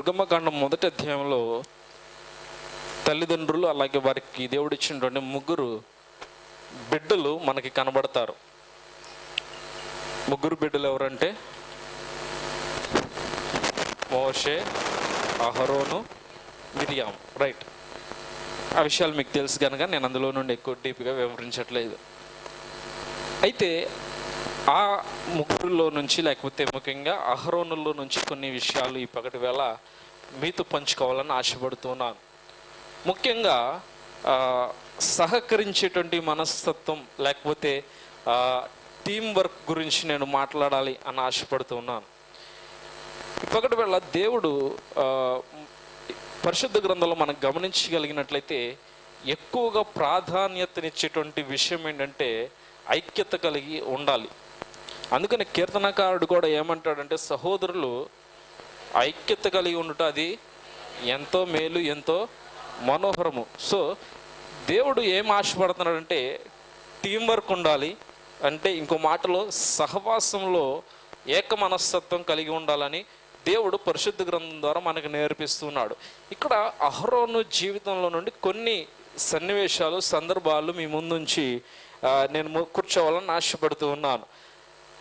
నిర్గమకాండం మొదటి అధ్యాయంలో తల్లిదండ్రులు అలాగే వారికి దేవుడిచ్చినటువంటి ముగ్గురు బిడ్డలు మనకి కనబడతారు. ముగ్గురు బిడ్డలు ఎవరంటే? మోషే అహరోను మిరియాం రైట్. ఆ విషయాలు మీకు తెలుసు కనుక నేను అందులో నుండి ఎక్కువ డీప్గా వివరించట్లేదు. అయితే ఆ ముగ్గురులో నుంచి లేకపోతే ముఖ్యంగా అహరోనుల్లో నుంచి కొన్ని విషయాలు ఈ పగటి వేళ మీతో పంచుకోవాలని ఆశపడుతున్నాను. ముఖ్యంగా సహకరించేటువంటి మనస్తత్వం లేకపోతే టీం వర్క్ గురించి నేను మాట్లాడాలి అని ఆశపడుతున్నాను. ఇప్పటి వేళ దేవుడు పరిశుద్ధ గ్రంథంలో మనం గమనించగలిగినట్లయితే ఎక్కువగా ప్రాధాన్యతనిచ్చేటువంటి విషయం ఏంటంటే ఐక్యత కలిగి ఉండాలి. అందుకని కీర్తనకారుడు కూడా ఏమంటాడంటే సహోదరులు ఐక్యత కలిగి ఉండటం అది ఎంతో మేలు ఎంతో మనోహరము. సో దేవుడు ఏం ఆశపడుతున్నాడంటే టీం వర్క్ ఉండాలి. అంటే ఇంకో మాటలో సహవాసంలో ఏక మనస్తత్వం కలిగి ఉండాలని దేవుడు పరిశుద్ధ గ్రంథం ద్వారా మనకు నేర్పిస్తున్నాడు. ఇక్కడ అహరోను జీవితంలో నుండి కొన్ని సన్నివేశాలు సందర్భాలు మీ ముందుంచి నేను కూర్చోవాలని ఆశపడుతూ ఉన్నాను.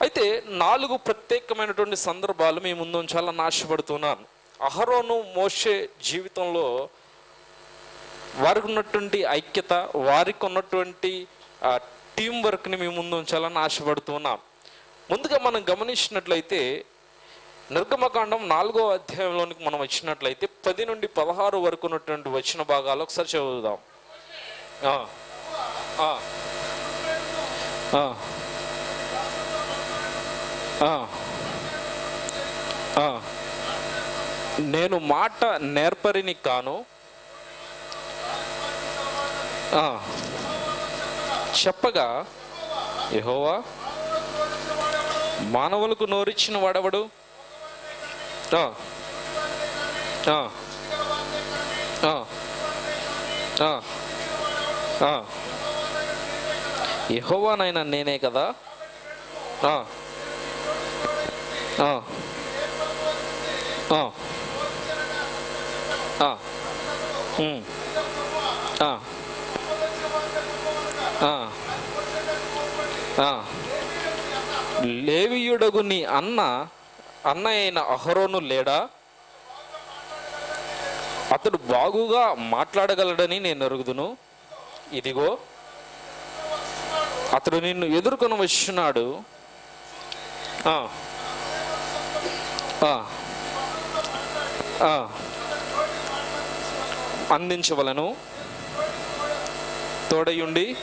అయితే నాలుగు ప్రత్యేకమైనటువంటి సందర్భాలు మీ ముందు ఉంచాలని ఆశపడుతున్నాను. అహరోను మోషే జీవితంలో వారికి ఉన్నటువంటి ఐక్యత వారికి ఉన్నటువంటి టీం వర్క్ని మీ ముందు ఉంచాలని ఆశపడుతున్నాను. ముందుగా మనం గమనించినట్లయితే నిర్గమకాండం నాలుగో అధ్యాయంలోనికి మనం వచ్చినట్లయితే పది నుండి పదహారు వరకు ఉన్నటువంటి వచ్చిన భాగాలు ఒకసారి చదువుదాం. ఆ, ఆ, ఆ. నేను మాట నేర్పరిని కాను. చెప్పగా యహోవా మానవులకు నోరిచ్చిన వాడవడు? యహోవానైనా ఆ, ఆ, నేనే కదా ఆ, ఆ, ఆ, ఆ, ఉమ్, ఆ, ఆ, ఆ. లేవియుడగు నీ అన్న అన్న అయిన అహరోను లేడా? అతడు బాగుగా మాట్లాడగలడని నేను ఎరుగుదును ఇదిగో అతడు నిన్ను ఎదుర్కొని వచ్చినాడు ఆ. అందించవలను. తోడయుండి.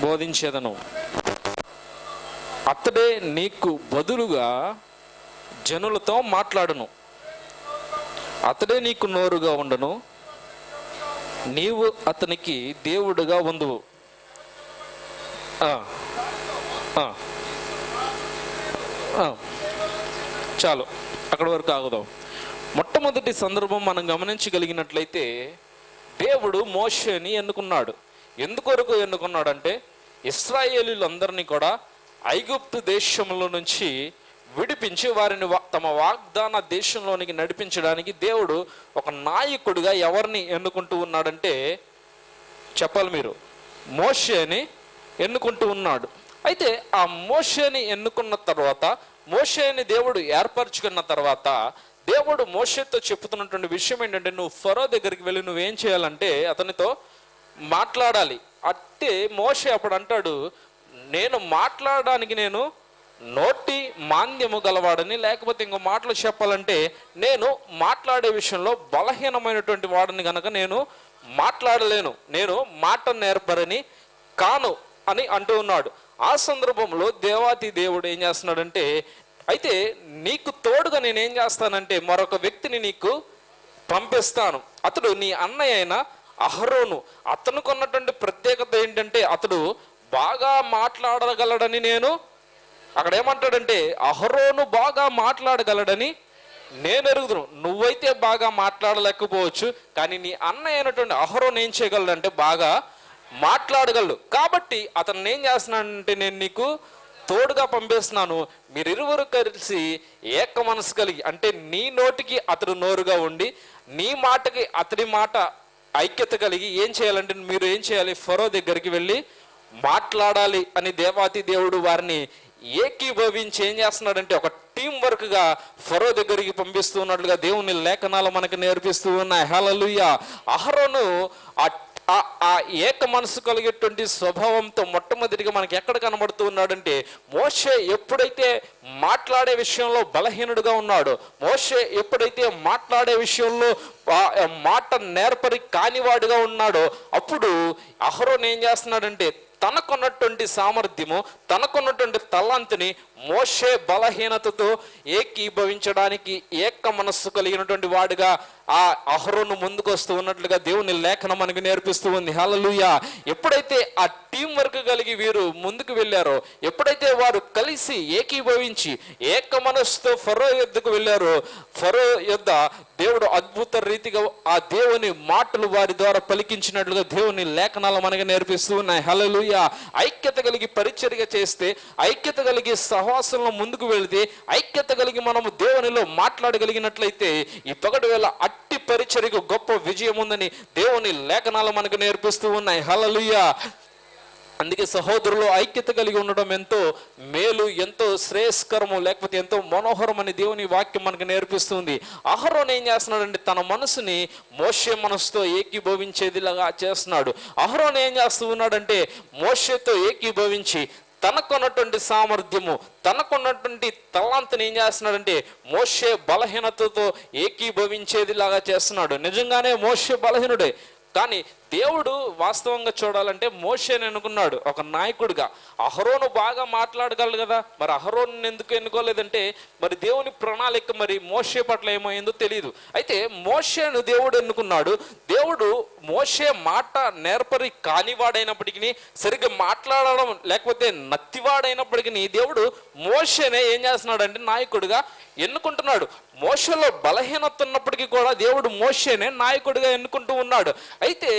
బోధించేదను. అతడే నీకు బదులుగా జనులతో మాట్లాడును. అతడే నీకు నోరుగా ఉండను. నీవు అతనికి దేవుడుగా ఉందువు ఆ, ఆ, ఆ. చాలు. అక్కడి వరకు ఆగుదాం. మొట్టమొదటి సందర్భం మనం గమనించగలిగినట్లయితే దేవుడు మోషని ఎన్నుకున్నాడు. ఎందుకొరకు ఎన్నుకున్నాడంటే ఇస్రాయేలీలందరినీ కూడా ఐగుప్తు దేశంలో నుంచి విడిపించి వారిని వా- తమ వాగ్దాన దేశంలోనికి నడిపించడానికి దేవుడు ఒక నాయకుడిగా ఎవరిని ఎన్నుకుంటూ ఉన్నాడంటే చెప్పాలి మీరు. మోషేని ఎన్నుకుంటూ ఉన్నాడు. అయితే ఆ మోషేని ఎన్నుకున్న తర్వాత మోషేని దేవుడు ఏర్పరచుకున్న తర్వాత దేవుడు మోషేతో చెప్తున్నటువంటి విషయం ఏంటంటే నువ్వు ఫరో దగ్గరికి వెళ్ళి నువ్వేం చేయాలంటే అతనితో మాట్లాడాలి. అంటే మోషే అప్పుడు అంటాడు నేను మాట్లాడడానికి నేను నోటి మాంద్యము గలవాడని లేకపోతే ఇంకో మాటలు చెప్పాలంటే నేను మాట్లాడే విషయంలో బలహీనమైనటువంటి వాడిని కనుక నేను మాట్లాడలేను నేను మాట నేర్పరని కాను అని అంటూ ఉన్నాడు. ఆ సందర్భంలో దేవాతి దేవుడు ఏం చేస్తున్నాడంటే అయితే నీకు తోడుగా నేనేం చేస్తానంటే మరొక వ్యక్తిని నీకు పంపిస్తాను. అతడు నీ అన్నయ్య అయిన అహరోను. అతనికి కొన్నటువంటి ప్రత్యేకత ఏంటంటే అతడు బాగా మాట్లాడగలడని నేను అక్కడ ఏమంటాడంటే అహరోను బాగా మాట్లాడగలడని నేను ఎరుగుదును. నువ్వైతే బాగా మాట్లాడలేకపోవచ్చు కానీ నీ అన్నయ్య అయినటువంటి అహరోను ఏం చేయగలడంటే బాగా మాట్లాడగలడు. కాబట్టి అతను ఏం చేస్తున్నానంటే నేను నీకు తోడుగా పంపిస్తున్నాను. మీరిరువురు కలిసి ఏక మనసు కలిగి అంటే నీ నోటికి అతడు నోరుగా ఉండి నీ మాటకి అతడి మాట ఐక్యత కలిగి ఏం చేయాలంటే మీరు ఏం చేయాలి? ఫరో దగ్గరికి వెళ్ళి మాట్లాడాలి అని దేవాతి దేవుడు వారిని ఏకీభవించి ఏం చేస్తున్నాడంటే ఒక టీం వర్క్గా ఫరో దగ్గరికి పంపిస్తూ ఉన్నట్లుగా దేవుని లేఖనాలు మనకు నేర్పిస్తూ ఉన్నాయి. హలలుయ అహరోను ఆ ఆ- ఏక మనసు కలిగేటువంటి స్వభావంతో మొట్టమొదటిగా మనకి ఎక్కడ కనబడుతూ ఉన్నాడంటే మోషే ఎప్పుడైతే మాట్లాడే విషయంలో బలహీనుడుగా ఉన్నాడో మోషే ఎప్పుడైతే మాట్లాడే విషయంలో మాట నేర్పరి కానివాడుగా ఉన్నాడో అప్పుడు అహరోన్ ఏం చేస్తున్నాడంటే తనకున్నటువంటి సామర్థ్యము తనకున్నటువంటి తల్లంతుని మోషే బలహీనతతో ఏకీభవించడానికి ఏక మనస్సు కలిగినటువంటి వాడుగా ఆ అహరోను ముందుకొస్తూ ఉన్నట్లుగా దేవుని లేఖనం మనకు నేర్పిస్తూ ఉంది. హలలుయ ఎప్పుడైతే ఆ టీం వర్క్ కలిగి వీరు ముందుకు వెళ్ళారో ఎప్పుడైతే వారు కలిసి ఏకీభవించి ఏక మనస్సుతో ఫరో యుద్ధకు వెళ్ళారో ఫరో యుద్ధ దేవుడు అద్భుత రీతిగా ఆ దేవుని మాటలు వారి ద్వారా పలికించినట్లుగా దేవుని లేఖనాలు మనకు నేర్పిస్తూ ఉన్నాయి. హలలుయ ఐక్యత కలిగి పరిచర్య చేస్తే ఐక్యత కలిగి సహవాసంలో ముందుకు వెళితే ఐక్యత కలిగి మనము దేవునిలో మాట్లాడగలిగినట్లయితే ఈ పగటి వేళ అట్టి పరిచర్యకు గొప్ప విజయం ఉందని దేవుని లేఖనాలు మనకు నేర్పిస్తూ ఉన్నాయి. హల్లెలూయ. అందుకే సహోదరులు ఐక్యత కలిగి ఉండడం ఎంతో మేలు ఎంతో శ్రేయస్కరము లేకపోతే ఎంతో మనోహరం అని దేవుని వాక్యం మనకు నేర్పిస్తుంది. అహరోన్ ఏం చేస్తున్నాడంటే తన మనసుని మోషే మనసుతో ఏకీభవించేదిలాగా చేస్తున్నాడు. అహరోన్ ఏం చేస్తూ ఉన్నాడంటే మోషేతో ఏకీభవించి తనకున్నటువంటి సామర్థ్యము తనకున్నటువంటి తలాంతను ఏం చేస్తున్నాడంటే మోషే బలహీనతతో ఏకీభవించేది లాగా చేస్తున్నాడు. నిజంగానే మోషే బలహీనుడే. కానీ దేవుడు వాస్తవంగా చూడాలంటే మోషేని అనుకున్నాడు ఒక నాయకుడిగా. అహరోను బాగా మాట్లాడగలడు కదా మరి అహరోను ఎందుకు ఎన్నుకోలేదంటే మరి దేవుని ప్రణాళిక మరి మోషే పట్ల ఏమైందో తెలియదు అయితే మోషేను దేవుడు ఎన్నుకున్నాడు దేవుడు మోషే మాట నేర్పరి కానివాడైనప్పటికీ సరిగ్గా మాట్లాడడం లేకపోతే నత్తివాడైనప్పటికీ దేవుడు మోషేనే ఏం చేస్తున్నాడంటే నాయకుడిగా ఎన్నుకుంటున్నాడు. మోషలో బలహీనత ఉన్నప్పటికీ కూడా దేవుడు మోషేనే నాయకుడిగా ఎన్నుకుంటూ ఉన్నాడు. అయితే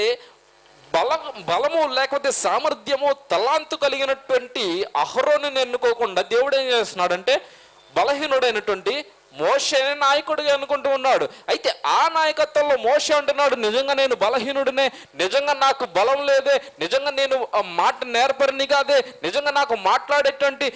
బల బలము లేకపోతే సామర్థ్యము తలాంతు కలిగినటువంటి అహరోని ఎన్నుకోకుండా దేవుడు ఏం చేస్తున్నాడంటే బలహీనుడైనటువంటి మోషేనే నాయకుడిగా అనుకుంటూ ఉన్నాడు. అయితే ఆ నాయకత్వంలో మోషే అంటున్నాడు నిజంగా నేను బలహీనుడినే నిజంగా నాకు బలం లేదే నిజంగా నేను మాట నేర్పరిని కాదే నిజంగా నాకు మాట్లాడేటువంటి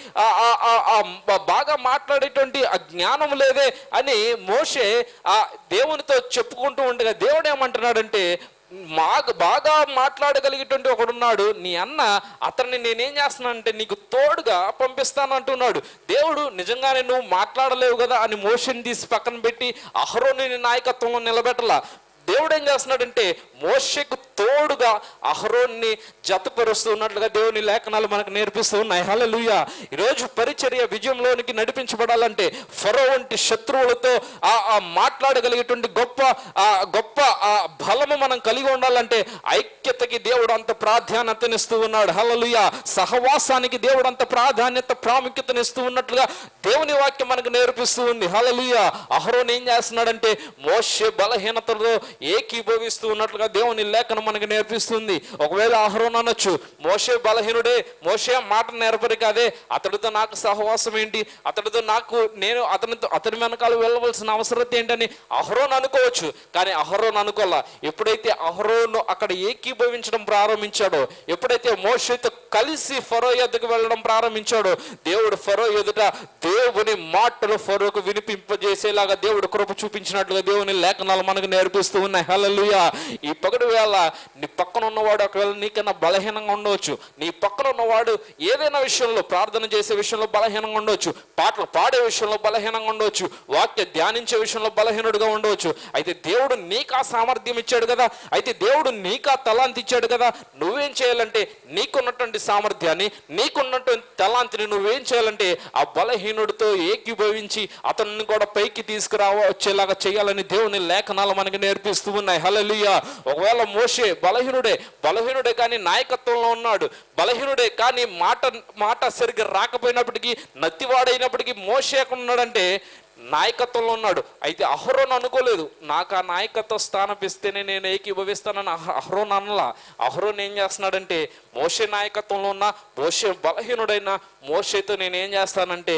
బాగా మాట్లాడేటువంటి ఆ జ్ఞానం లేదే అని మోషే ఆ దేవునితో చెప్పుకుంటూ ఉండగా దేవుడు ఏమంటున్నాడంటే మాకు బాగా మాట్లాడగలిగేటువంటి ఒకడున్నాడు. నీ అన్న అతన్ని నేనేం చేస్తున్నానంటే నీకు తోడుగా పంపిస్తాను అంటున్నాడు దేవుడు నిజంగానే నువ్వు మాట్లాడలేవు కదా? అని మోషన్ తీసి పక్కన పెట్టి అహరోని నాయకత్వంలో నిలబెట్టలా? దేవుడు ఏం చేస్తున్నాడంటే మోషకు తోడుగా అహరోన్ని జతపరుస్తున్నట్లుగా దేవుని లేఖనాలు మనకు నేర్పిస్తూ ఉన్నాయి. హలలుయ ఈరోజు పరిచర్య విజయంలోనికి నడిపించబడాలంటే ఫరో వంటి శత్రువులతో ఆ ఆ మాట్లాడగలిగేటువంటి గొప్ప ఆ గొప్ప ఆ బలము మనం కలిగి ఉండాలంటే ఐక్యతకి దేవుడు అంత ప్రాధాన్యతనిస్తూ ఉన్నాడు. హలలుయ సహవాసానికి దేవుడు అంత ప్రాధాన్యత ప్రాముఖ్యతనిస్తూ ఉన్నట్లుగా దేవుని వాక్యం మనకు నేర్పిస్తూ ఉంది. హలలుయ అహరోన్ ఏం చేస్తున్నాడంటే మోషే బలహీనతలో ఏకీభవిస్తూ ఉన్నట్లుగా దేవుని లేఖనం మనకు నేర్పిస్తుంది. ఒకవేళ అహరోన్ అనొచ్చు మోషే బలహీనుడే మోషే మాట నేర్పరి కాదే అతడితో నాకు సహవాసం ఏంటి? అతడితో నాకు నేను అతనితో అతని వెనకాల వెళ్ళవలసిన అవసరం ఏంటని అహరోన్ అనుకోవచ్చు. కానీ అహరోన్ అనుకోలా ఎప్పుడైతే అహరోను అక్కడ ఏకీభవించడం ప్రారంభించాడో ఎప్పుడైతే మోషతో కలిసి ఫరో ఎద్దకు వెళ్ళడం ప్రారంభించాడో దేవుడు ఫరో ఎదుట దేవుని మాటలు ఫరోకు వినిపింపజేసేలాగా దేవుడు కృప చూపించినట్లుగా దేవుని లేఖనాలు మనకు నేర్పిస్తూ ఉన్నాయి. హల్లెలూయా. ఈ పగటి వేళ నీ పక్కన ఉన్నవాడు ఒకవేళ నీకన్నా బలహీనంగా ఉండవచ్చు నీ పక్కన ఉన్నవాడు ఏదైనా విషయంలో ప్రార్థన చేసే విషయంలో బలహీనంగా ఉండవచ్చు పాటలు పాడే విషయంలో బలహీనంగా ఉండవచ్చు వాక్య ధ్యానించే విషయంలో బలహీనుడుగా ఉండవచ్చు. అయితే దేవుడు నీకు ఆ సామర్థ్యం ఇచ్చాడు కదా. అయితే దేవుడు నీకు ఆ తలాంతి ఇచ్చాడు కదా. నువ్వేం చేయాలంటే నీకున్నటువంటి సామర్థ్యాన్ని నీకున్నటువంటి తలాంతిని నువ్వేం చేయాలంటే ఆ బలహీనుడితో ఏకీభవించి అతన్ని కూడా పైకి తీసుకురావచ్చేలాగా చేయాలని దేవుని లేఖనాలు మనకి నేర్పిస్తూ ఉన్నాయి. హల్లెలూయా. ఒకవేళ మోషే బలహీనుడే బలహీనుడే కానీ నాయకత్వంలో ఉన్నాడు బలహీనుడే కానీ మాట మాట సరిగ్గా రాకపోయినప్పటికీ నత్తివాడైనప్పటికీ మోషే ఉన్నాడంటే నాయకత్వంలో ఉన్నాడు. అయితే అహరోన్ అనుకోలేదు. నాకు ఆ నాయకత్వ స్థానం ఇస్తేనే నేను ఏకీభవిస్తానని అహరోన్ అనలా. అహరోన్ ఏం చేస్తున్నాడంటే మోషే నాయకత్వంలో ఉన్న మోషే బలహీనుడైన మోషేతో నేను ఏం చేస్తానంటే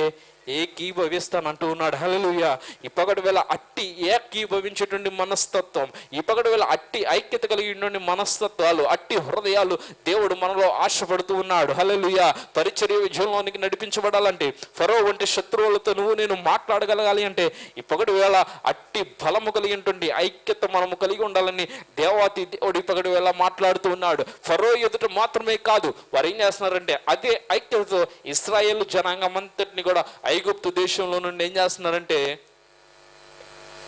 ఏకీభవిస్తాను అంటూ ఉన్నాడు హలలుయ ఇప్పటి వేళ అట్టి ఏకీభవించేటువంటి మనస్తత్వం ఇప్పటి వేళ అట్టి ఐక్యత కలిగినటువంటి మనస్తత్వాలు అట్టి హృదయాలు దేవుడు మనలో ఆశపడుతూ ఉన్నాడు. హలలుయ పరిచర్య విజయంలోనికి నడిపించబడాలంటే ఫరో వంటి శత్రువులతో నువ్వు నేను మాట్లాడగలగాలి అంటే ఇప్పటి వేళ అట్టి బలము కలిగినటువంటి ఐక్యత మనము కలిగి ఉండాలని దేవాతి దేవుడు ఇప్పటి వేళ మాట్లాడుతూ ఉన్నాడు. ఫరో ఎదుట మాత్రమే కాదు వారు ఏం చేస్తున్నారంటే అదే ఐక్యతతో ఇస్రాయేల్ జనాంగం అంతటిని కూడా ఐగుప్తు దేశంలో నుండి ఏం చేస్తున్నారంటే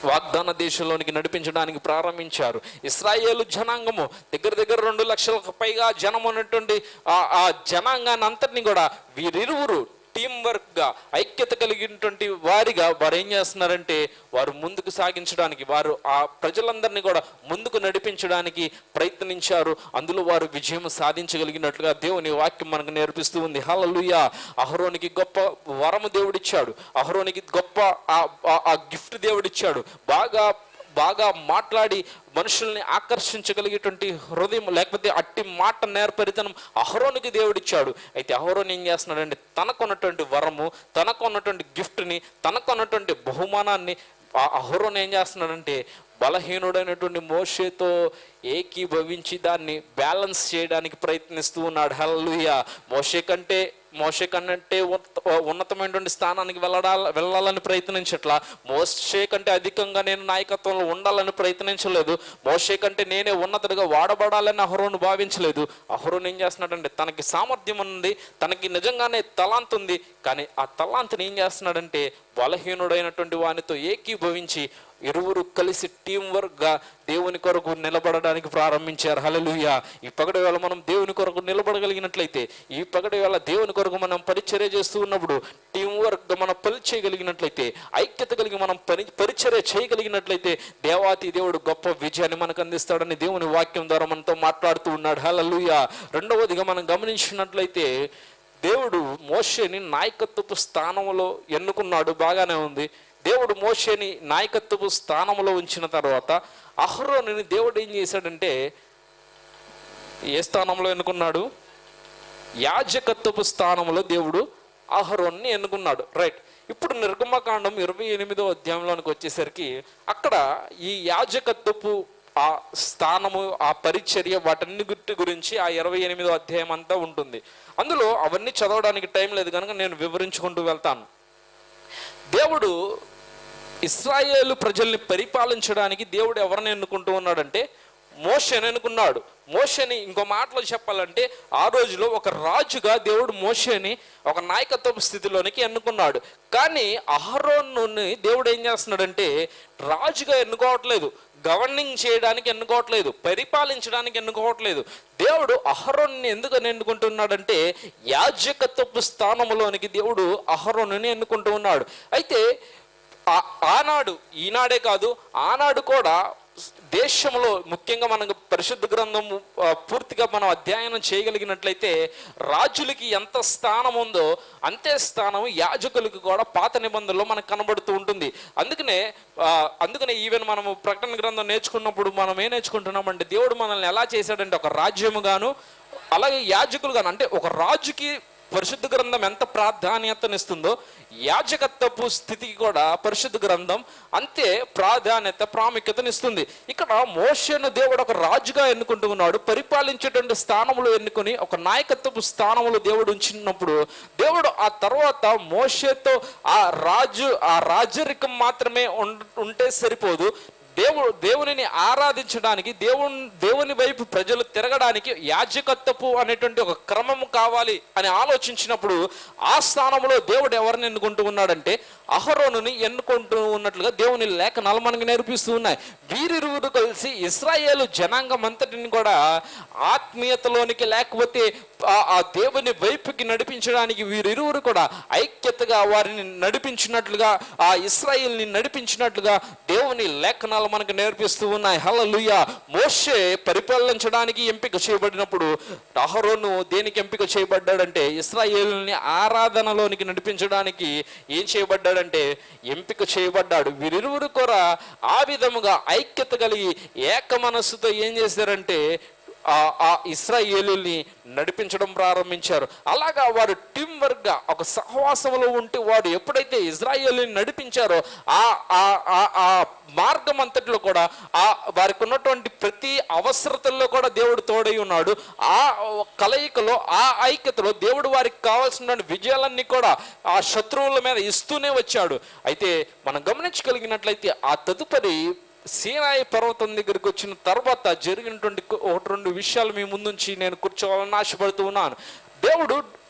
వాగ్దాన దేశంలోనికి నడిపించడానికి ప్రారంభించారు. ఇస్రాయేలు జనాంగము దగ్గర దగ్గర రెండు లక్షలకు పైగా జనం ఉన్నటువంటి ఆ ఆ జనాంగాన్ని అంతటిని కూడా వీరిరువురు టీం వర్క్గా ఐక్యత కలిగినటువంటి వారిగా వారు ఏం చేస్తున్నారంటే వారు ముందుకు సాగించడానికి వారు ఆ ప్రజలందరినీ కూడా ముందుకు నడిపించడానికి ప్రయత్నించారు. అందులో వారు విజయం సాధించగలిగినట్లుగా దేవుని వాక్యం మనకు నేర్పిస్తూ ఉంది. హలలుయ అహరోనికి గొప్ప వరము దేవుడిచ్చాడు. అహరోనికి గొప్ప ఆ- ఆ గిఫ్ట్ దేవుడిచ్చాడు. బాగా బాగా మాట్లాడి మనుషుల్ని ఆకర్షించగలిగేటువంటి హృదయం లేకపోతే అట్టి మాట నేర్పరితనం అహరోనికి దేవుడిచ్చాడు. అయితే అహరోన్ ఏం చేస్తున్నాడంటే తనకున్నటువంటి వరము తనకున్నటువంటి గిఫ్ట్ని తనకున్నటువంటి బహుమానాన్ని అహరోన్ ఏం చేస్తున్నాడంటే బలహీనుడైనటువంటి మోషేతో ఏకీభవించి దాన్ని బ్యాలెన్స్ చేయడానికి ప్రయత్నిస్తూ ఉన్నాడు. హల్లుయ మోషే కంటే మోషే కంటే ఉన్నతమైనటువంటి స్థానానికి వెళ్ళడా వెళ్ళాలని ప్రయత్నించట్లా. మోషే కంటే అధికంగా నేను నాయకత్వంలో ఉండాలని ప్రయత్నించలేదు. మోషే కంటే నేనే ఉన్నతుడిగా వాడబడాలని అహరోను భావించలేదు. అహరోన్ ఏం చేస్తున్నాడంటే తనకి సామర్థ్యం ఉంది తనకి నిజంగానే తలాంత్ ఉంది. కానీ ఆ తలాంత్ని ఏం చేస్తున్నాడంటే బలహీనుడైనటువంటి వానితో ఏకీభవించి ఇరువురు కలిసి టీం వర్క్గా దేవుని కొరకు నిలబడడానికి ప్రారంభించారు. హలలుయ ఈ పగటి వేళ మనం దేవుని కొరకు నిలబడగలిగినట్లయితే ఈ పగటి వేళ దేవుని కొరకు మనం పరిచర్య చేస్తూ ఉన్నప్పుడు టీం వర్క్గా మనం పని చేయగలిగినట్లయితే ఐక్యత కలిగి మనం పని పరిచర్య చేయగలిగినట్లయితే దేవాతి దేవుడు గొప్ప విజయాన్ని మనకు అందిస్తాడని దేవుని వాక్యం ద్వారా మనతో మాట్లాడుతూ ఉన్నాడు. హలలుయ రెండవదిగా మనం గమనించినట్లయితే దేవుడు మోషేని నాయకత్వపు స్థానంలో ఎన్నుకున్నాడు. బాగానే ఉంది. దేవుడు మోషేని నాయకత్వపు స్థానంలో ఉంచిన తర్వాత అహరోని దేవుడు ఏం చేశాడంటే ఏ స్థానంలో ఎన్నుకున్నాడు? యాజకత్వపు స్థానంలో దేవుడు అహరోన్ని ఎన్నుకున్నాడు. రైట్ ఇప్పుడు నిర్గమకాండం ఇరవై ఎనిమిదో అధ్యాయంలోనికి వచ్చేసరికి అక్కడ ఈ యాజకత్వపు ఆ స్థానము ఆ పరిచర్య వాటన్నిటి గురించి ఆ ఇరవై ఎనిమిదో అధ్యాయం అంతా ఉంటుంది. అందులో అవన్నీ చదవడానికి టైం లేదు కనుక నేను వివరించుకుంటూ వెళ్తాను. దేవుడు ఇస్రాయేలు ప్రజల్ని పరిపాలించడానికి దేవుడు ఎవరిని ఎన్నుకుంటూ ఉన్నాడంటే మోషని ఎన్నుకున్నాడు మోషని ఇంకో మాటలో చెప్పాలంటే ఆ రోజులో ఒక రాజుగా దేవుడు మోషని ఒక నాయకత్వ స్థితిలోనికి ఎన్నుకున్నాడు. కానీ అహరోనుని దేవుడు ఏం చేస్తున్నాడంటే రాజుగా ఎన్నుకోవట్లేదు గవర్నింగ్ చేయడానికి ఎన్నుకోవట్లేదు పరిపాలించడానికి ఎన్నుకోవట్లేదు. దేవుడు అహరోన్ని ఎందుకు ఎన్నుకుంటున్నాడంటే యాజకత్వపు స్థానంలోనికి దేవుడు అహరోన్ని ఎన్నుకుంటూ ఉన్నాడు. అయితే ఆనాడు ఈనాడే కాదు ఆనాడు కూడా దేశంలో ముఖ్యంగా మనకు పరిశుద్ధ గ్రంథం పూర్తిగా మనం అధ్యయనం చేయగలిగినట్లయితే రాజులకి ఎంత స్థానం ఉందో అంతే స్థానం యాజకులకు కూడా పాత నిబంధనలో మనకు కనబడుతూ ఉంటుంది. అందుకనే అందుకనే ఈవెన్ మనము ప్రకటన గ్రంథం నేర్చుకున్నప్పుడు మనం ఏం నేర్చుకుంటున్నామంటే దేవుడు మనల్ని ఎలా చేశాడంటే ఒక రాజ్యముగాను అలాగే యాజకులుగాను అంటే ఒక రాజుకి పరిశుద్ధ గ్రంథం ఎంత ప్రాధాన్యతనిస్తుందో యాజకత్వపు స్థితికి కూడా పరిశుద్ధ గ్రంథం అంతే ప్రాధాన్యత ప్రాముఖ్యతనిస్తుంది. ఇక్కడ మోషను దేవుడు ఒక రాజుగా ఎన్నుకుంటూ ఉన్నాడు. పరిపాలించేటువంటి స్థానంలో ఎన్నుకొని ఒక నాయకత్వపు స్థానంలో దేవుడు ఉంచినప్పుడు దేవుడు ఆ తర్వాత మోషతో ఆ రాజు ఆ రాజరికం మాత్రమే ఉంటే సరిపోదు. దేవుడు దేవునిని ఆరాధించడానికి దేవుని దేవుని వైపు ప్రజలు తిరగడానికి యాజకత్వపు అనేటువంటి ఒక క్రమం కావాలి అని ఆలోచించినప్పుడు ఆ స్థానంలో దేవుడు ఎవరిని ఎన్నుకుంటూ ఉన్నాడంటే అహరోనుని ఎన్నుకుంటూ ఉన్నట్లుగా దేవుని లేఖనాలు మనకు నేర్పిస్తూ ఉన్నాయి. వీరిరువురు కలిసి ఇస్రాయేలు జనాంగం అంతటిని కూడా ఆత్మీయతలోనికి లేకపోతే ఆ- ఆ దేవుని వైపుకి నడిపించడానికి వీరిరువురు కూడా ఐక్యతగా వారిని నడిపించినట్లుగా ఆ ఇస్రాయిల్ని నడిపించినట్లుగా దేవుని లేఖనాలు మనకు నేర్పిస్తూ ఉన్నాయి. హల్లెలూయా. మోషే పరిపాలించడానికి ఎంపిక చేయబడినప్పుడు అహరోను దేనికి ఎంపిక చేయబడ్డాడంటే ఇస్రాయేల్ని ఆరాధనలోనికి నడిపించడానికి ఏం చేయబడ్డాడంటే ఎంపిక చేయబడ్డాడు. వీరిరువురు కూడా ఆ విధముగా ఐక్యత కలిగి ఏక మనస్సుతో ఏం చేశారంటే ఆ ఆ నడిపించడం ప్రారంభించారు. అలాగా వారు టీం వర్క్గా ఒక సహవాసంలో ఉంటే వారు ఎప్పుడైతే ఇజ్రాయేలుని నడిపించారో ఆ ఆ ఆ- ఆ మార్గం అంతటిలో కూడా ఆ వారికి ఉన్నటువంటి ప్రతి అవసరతల్లో కూడా దేవుడు తోడై ఉన్నాడు. ఆ కలయికలో ఆ ఐక్యతలో దేవుడు వారికి కావాల్సిన విజయాలన్నీ కూడా ఆ శత్రువుల మీద ఇస్తూనే వచ్చాడు. అయితే మనం గమనించగలిగినట్లయితే ఆ తదుపరి సీనాయి పర్వతం దగ్గరికి వచ్చిన తర్వాత జరిగినటువంటి ఒకటి రెండు విషయాలు మీ ముందుంచి నేను కూర్చోవాలని ఆశపడుతూ ఉన్నాను. దేవుడు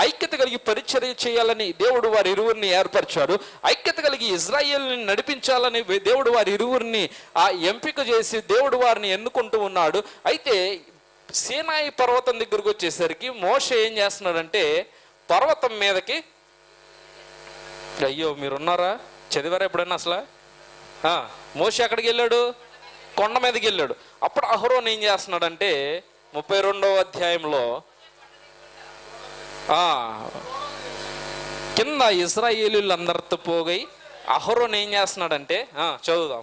ఐక్యత కలిగి పరిచర్య చేయాలని దేవుడు వారి ఇరువురిని ఏర్పరిచాడు. ఐక్యత కలిగి ఇజ్రాయేల్ని నడిపించాలని దేవుడు వారి ఇరువురిని ఆ ఎంపిక చేసి దేవుడు వారిని ఎన్నుకుంటూ ఉన్నాడు. అయితే సీనాయి పర్వతం దగ్గరికి వచ్చేసరికి మోష ఏం చేస్తున్నాడంటే పర్వతం మీదకి అయ్యో మీరున్నారా? చదివారా ఎప్పుడైనా అసలు? ఆ, మోషే ఎక్కడికి వెళ్ళాడు? కొండ మీదకి వెళ్ళాడు. అప్పుడు అహరోన్ ఏం చేస్తున్నాడంటే ముప్పై రెండవ అధ్యాయంలో కింద ఇస్రాయేలీలు అందరితో పోగై అహరోన్ ఏం చేస్తున్నాడంటే చదువుదాం.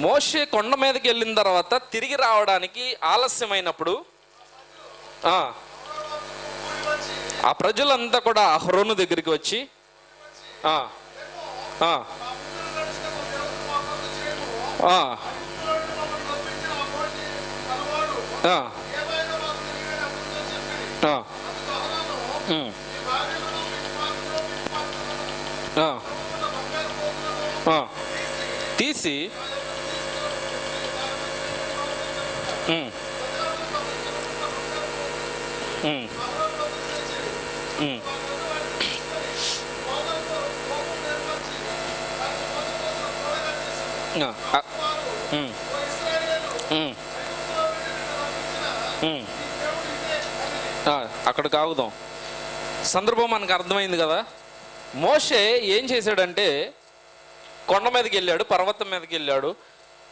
మోషే కొండ మీదకి వెళ్ళిన తర్వాత తిరిగి రావడానికి ఆలస్యమైనప్పుడు ఆ, ఆ ప్రజలంతా కూడా అహరోను దగ్గరికి వచ్చి తీసి. Ah. Hmm. Hmm. Hmm. Ah, అక్కడ కాగుదాం. సందర్భం మనకు అర్థమైంది కదా? మోషే ఏం చేశాడంటే కొండ మీదకి వెళ్ళాడు పర్వతం మీదకి వెళ్ళాడు.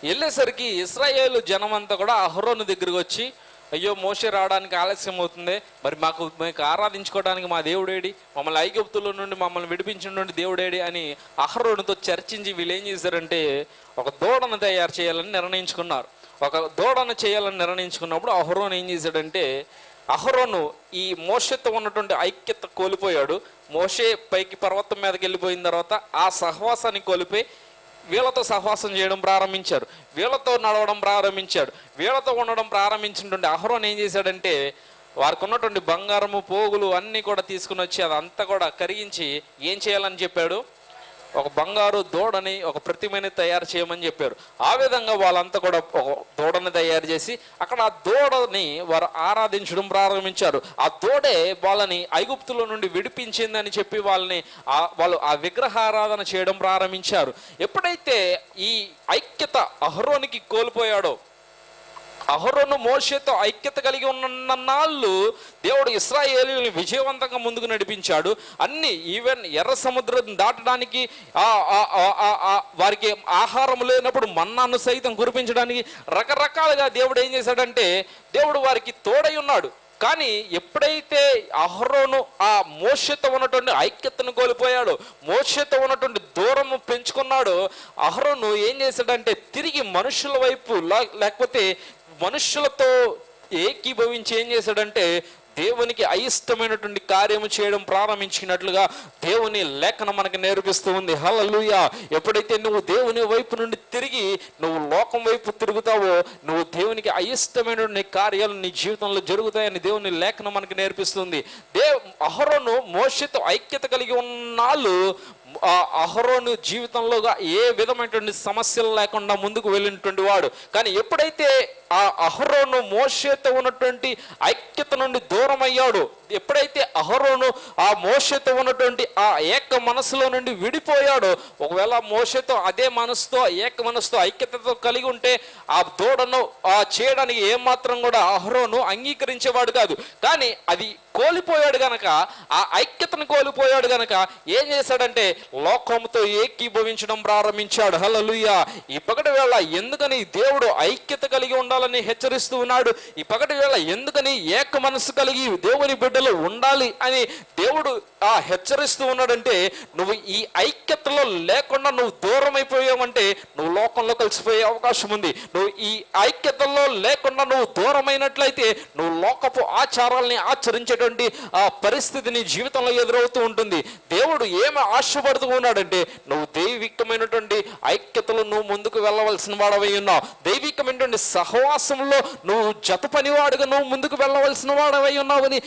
వెళ్ళేసరికి ఇస్రాయేలు జనం అంతా కూడా అహరోను దగ్గరికి వచ్చి అయ్యో మోసే రావడానికి ఆలస్యం అవుతుంది. మరి మాకు మీకు ఆరాధించుకోవడానికి మా దేవుడేడి. మమ్మల్ని ఐగుప్తుల నుండి మమ్మల్ని విడిపించిన నుండి దేవుడేడి అని అహరోనుతో చర్చించి వీళ్ళు ఏం చేశారంటే ఒక దూడను తయారు చేయాలని నిర్ణయించుకున్నారు. ఒక దూడను చేయాలని నిర్ణయించుకున్నప్పుడు అహరోను ఏం చేశాడంటే అహరోను ఈ మోషతో ఉన్నటువంటి ఐక్యత కోల్పోయాడు. మోషే పైకి పర్వతం మీదకి వెళ్ళిపోయిన తర్వాత ఆ సహవాసాన్ని కోల్పోయి వీళ్ళతో సహవాసం చేయడం ప్రారంభించారు. వీళ్ళతో నడవడం ప్రారంభించాడు. వీళ్ళతో ఉండడం ప్రారంభించినటువంటి అహరోన్ ఏం చేశాడంటే వారికి ఉన్నటువంటి బంగారము పోగులు అన్నీ కూడా తీసుకుని వచ్చి అదంతా కూడా కరిగించి ఏం చేయాలని చెప్పాడు? ఒక బంగారు దూడని ఒక ప్రతిమని తయారు చేయమని చెప్పారు. ఆ విధంగా వాళ్ళంతా కూడా ఒక దూడని తయారు చేసి అక్కడ ఆ దూడని వారు ఆరాధించడం ప్రారంభించారు. ఆ దూడే వాళ్ళని ఐగుప్తుల నుండి విడిపించిందని చెప్పి వాళ్ళని ఆ వాళ్ళు ఆ విగ్రహారాధన చేయడం ప్రారంభించారు. ఎప్పుడైతే ఈ ఐక్యత అహరోనికి కోల్పోయాడో అహరోను మోషేతో ఐక్యత కలిగి ఉన్న నాళ్ళు దేవుడు ఇస్రాయేలీని విజయవంతంగా ముందుకు నడిపించాడు. అన్ని ఈవెన్ ఎర్ర సముద్రం దాటడానికి ఆ- ఆ- ఆ- ఆ- ఆ వారికి ఆహారం లేనప్పుడు మన్నాను సైతం కురిపించడానికి రకరకాలుగా దేవుడు ఏం చేశాడంటే దేవుడు వారికి తోడై ఉన్నాడు. కానీ ఎప్పుడైతే అహరోను ఆ మోషతో ఉన్నటువంటి ఐక్యతను కోల్పోయాడో మోషతో ఉన్నటువంటి దూరము పెంచుకున్నాడో అహరోను ఏం చేశాడంటే తిరిగి మనుషుల వైపు లా- లేకపోతే మనుషులతో ఏకీభవించి ఏం చేశాడంటే దేవునికి అయిష్టమైనటువంటి కార్యము చేయడం ప్రారంభించినట్లుగా దేవుని లేఖనం మనకు నేర్పిస్తూ ఉంది. హలలుయ ఎప్పుడైతే నువ్వు దేవుని వైపు నుండి తిరిగి నువ్వు లోకం వైపు తిరుగుతావో నువ్వు దేవునికి అయిష్టమైనటువంటి కార్యాలు నీ జీవితంలో జరుగుతాయని దేవుని లేఖనం మనకు నేర్పిస్తుంది. దే అహరోను మోషతో ఐక్యత కలిగి ఉన్నాళ్ళు అహరోను జీవితంలోగా ఏ విధమైనటువంటి సమస్యలు లేకుండా ముందుకు వెళ్ళినటువంటి వాడు. కానీ ఎప్పుడైతే ఆ అహరోను మోషేతో ఉన్నటువంటి ఐక్యత నుండి దూరం అయ్యాడు ఎప్పుడైతే అహరోను ఆ మోషతో ఉన్నటువంటి ఆ ఏక మనసులో నుండి విడిపోయాడో ఒకవేళ మోషతో అదే మనసుతో ఏక మనసుతో ఐక్యతతో కలిగి ఉంటే ఆ దూడను ఆ చేయడానికి ఏమాత్రం కూడా అహరోను అంగీకరించేవాడు కాదు. కానీ అది కోల్పోయాడు గనక ఆ ఐక్యతను కోల్పోయాడు గనక ఏం చేశాడంటే లోకంతో ఏకీభవించడం ప్రారంభించాడు. హలలుయ ఈ పగటి వేళ ఎందుకని దేవుడు ఐక్యత కలిగి ఉండాలని హెచ్చరిస్తూ ఉన్నాడు? ఈ పగటి వేళ ఎందుకని ఏక మనసు కలిగి దేవుని బిడ్డలు ఉండాలి అని దేవుడు ఆ హెచ్చరిస్తూ ఉన్నాడంటే నువ్వు ఈ ఐక్యతలో లేకుండా నువ్వు దూరం అయిపోయావంటే నువ్వు లోకంలో కలిసిపోయే అవకాశం ఉంది. నువ్వు ఈ ఐక్యతలో లేకుండా నువ్వు దూరమైనట్లయితే నువ్వు లోకపు ఆచారాల్ని ఆచరించేటువంటి ఆ పరిస్థితి నీ జీవితంలో ఎదురవుతూ ఉంటుంది. దేవుడు ఏమి ఆశపడుతూ ఉన్నాడంటే నువ్వు దైవికమైనటువంటి ఐక్యతలో నువ్వు ముందుకు వెళ్ళవలసిన వాడవై ఉన్నావు. దైవికమైనటువంటి సహవాసంలో నువ్వు జత పనివాడుగా నువ్వు ముందుకు వెళ్ళవలసిన వాడవై ఉన్నావని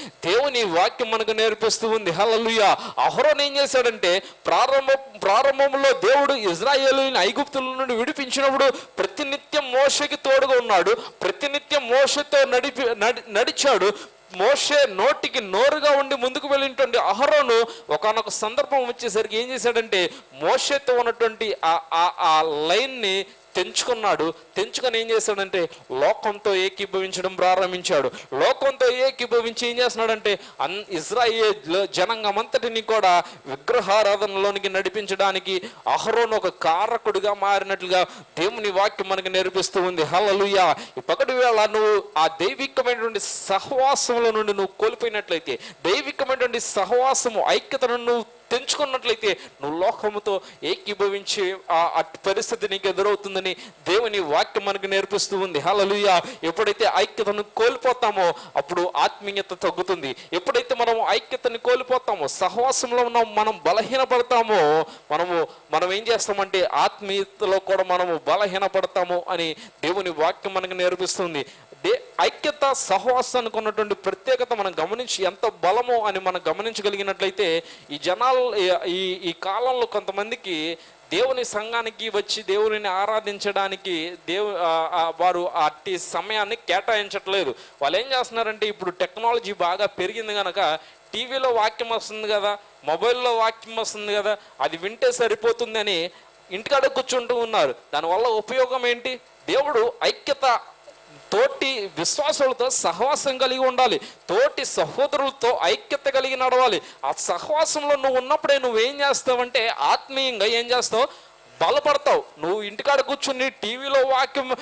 దేవుని వాక్యం మనకు నేర్పిస్తూ ఉంది. హలలుయ అహరోన్ ఏం చేశాడంటే ప్రారంభ ప్రారంభంలో దేవుడు ఇజ్రాయేలుని ఐగుప్తుల నుండి విడిపించినప్పుడు ప్రతినిత్యం మోషకి తోడుగా ఉన్నాడు. ప్రతినిత్యం మోషతో నడిపి నడి- నడిచాడు. మోషే నోటికి నోరుగా ఉండి ముందుకు వెళ్ళినటువంటి అహరోను ఒకనొక సందర్భం వచ్చేసరికి ఏం చేశాడంటే మోషేతో ఉన్నటువంటి ఆ ఆ- ఆ లైన్ని తెంచుకున్నాడు. తెంచుకొని ఏం చేశాడంటే లోకంతో ఏకీభవించడం ప్రారంభించాడు. లోకంతో ఏకీభవించి ఏం చేస్తున్నాడంటే అన్ ఇజ్రాయేల్ జనాంగం అంతటిని కూడా విగ్రహారాధనలోనికి నడిపించడానికి అహరోను ఒక కారకుడిగా మారినట్లుగా దేవుని వాక్యం మనకు నేర్పిస్తూ ఉంది. హల్లెలూయా. ఈ పగటి వేళ నువ్వు ఆ దైవికమైనటువంటి సహవాసంలో నుండి నువ్వు కోల్పోయినట్లయితే దైవికమైనటువంటి సహవాసము ఐక్యతను నువ్వు తెంచుకున్నట్లయితే నువ్వు లోకముతో ఏకీభవించే ఆ పరిస్థితి నీకు ఎదురవుతుందని దేవుని వాక్యం మనకు నేర్పిస్తూ ఉంది. హలలుయ ఎప్పుడైతే ఐక్యతను కోల్పోతామో అప్పుడు ఆత్మీయత తగ్గుతుంది. ఎప్పుడైతే మనం ఐక్యతను కోల్పోతామో సహవాసంలో ఉన్న మనం బలహీనపడతామో మనము మనం ఏం చేస్తామంటే ఆత్మీయతలో కూడా మనము బలహీనపడతాము అని దేవుని వాక్యం మనకు నేర్పిస్తుంది. దే ఐక్యత సహవాసానికి ఉన్నటువంటి ప్రత్యేకత మనం గమనించి ఎంత బలమో అని మనం గమనించగలిగినట్లయితే ఈ జనాలు ఈ- ఈ కాలంలో కొంతమందికి దేవుని సంఘానికి వచ్చి దేవుని ఆరాధించడానికి దేవు ఆ, వారు అట్టి సమయాన్ని కేటాయించట్లేదు. వాళ్ళు ఏం చేస్తున్నారంటే ఇప్పుడు టెక్నాలజీ బాగా పెరిగింది కనుక టీవీలో వాక్యం వస్తుంది కదా మొబైల్లో వాక్యం వస్తుంది కదా అది వింటే సరిపోతుందని ఇంటికాడ కూర్చుంటూ ఉన్నారు. దానివల్ల ఉపయోగం ఏంటి? దేవుడు ఐక్యత తోటి విశ్వాసులతో సహవాసం కలిగి ఉండాలి. తోటి సహోదరులతో ఐక్యత కలిగి నడవాలి. ఆ సహవాసంలో నువ్వు ఉన్నప్పుడే నువ్వేం చేస్తావంటే ఆత్మీయంగా ఏం చేస్తావు? బలపడతావు. నువ్వు ఇంటికాడ కూర్చుని టీవీలో వాక్యం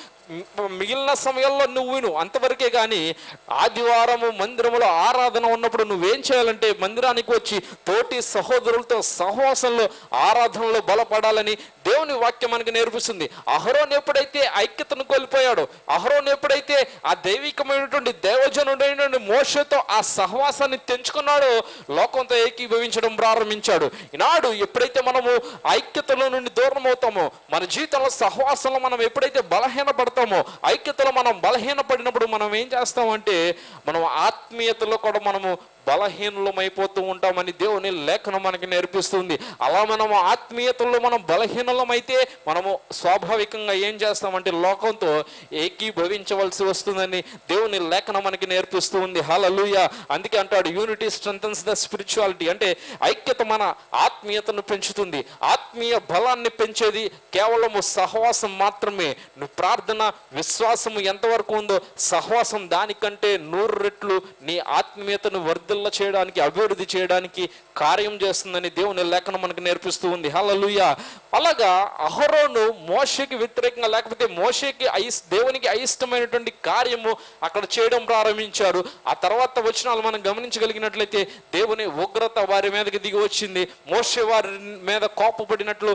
మిగిలిన సమయంలో నువ్వు విను. అంతవరకే కానీ ఆదివారము మందిరములో ఆరాధన ఉన్నప్పుడు నువ్వేం చేయాలంటే మందిరానికి వచ్చి తోటి సహోదరులతో సహవాసంలో ఆరాధనలో బలపడాలని దేవుని వాక్యం మనకు నేర్పిస్తుంది. అహరోన్ ఎప్పుడైతే ఐక్యతను కోల్పోయాడో అహరోన్ ఎప్పుడైతే ఆ దైవికమైనటువంటి దేవజనుడైనటువంటి మోషతో ఆ సహవాసాన్ని తెంచుకున్నాడో లోకంతో ఏకీభవించడం ప్రారంభించాడు. ఈనాడు ఎప్పుడైతే మనము ఐక్యతలో నుండి దూరం అవుతామో మన జీవితంలో సహవాసంలో మనం ఎప్పుడైతే బలహీనపడతామో ఐక్యతలో మనం బలహీనపడినప్పుడు మనం ఏం చేస్తామంటే మనం ఆత్మీయతలో కూడా మనము బలహీనులమైపోతూ ఉంటామని దేవుని లేఖనం మనకి నేర్పిస్తుంది. అలా మనము ఆత్మీయతల్లో మనం బలహీనలమైతే మనము స్వాభావికంగా ఏం చేస్తామంటే లోకంతో ఏకీభవించవలసి వస్తుందని దేవుని లేఖనం మనకి నేర్పిస్తూ ఉంది. హలలుయ అందుకే అంటాడు యూనిటీ స్ట్రెంథన్స్ ద స్పిరిచువాలిటీ అంటే ఐక్యత మన ఆత్మీయతను పెంచుతుంది. ఆత్మీయ బలాన్ని పెంచేది కేవలము సహవాసం మాత్రమే. నువ్వు ప్రార్థన విశ్వాసము ఎంతవరకు ఉందో సహవాసం దానికంటే నూరు రెట్లు నీ ఆత్మీయతను వర్ధిల్ల చేయడానికి అభివృద్ధి చేయడానికి కార్యం చేస్తుందని దేవుని లేఖనం మనకు నేర్పిస్తూ ఉంది. హలలుయ అలాగా అహరోను మోషకి వ్యతిరేకంగా లేకపోతే మోషకి అయిస్ దేవునికి అయిష్టమైనటువంటి కార్యము అక్కడ చేయడం ప్రారంభించారు. ఆ తర్వాత వచనాలు మనం గమనించగలిగినట్లయితే దేవుని ఉగ్రత వారి మీదకి దిగి వచ్చింది. మోషే వారి మీద కోపపడినట్లు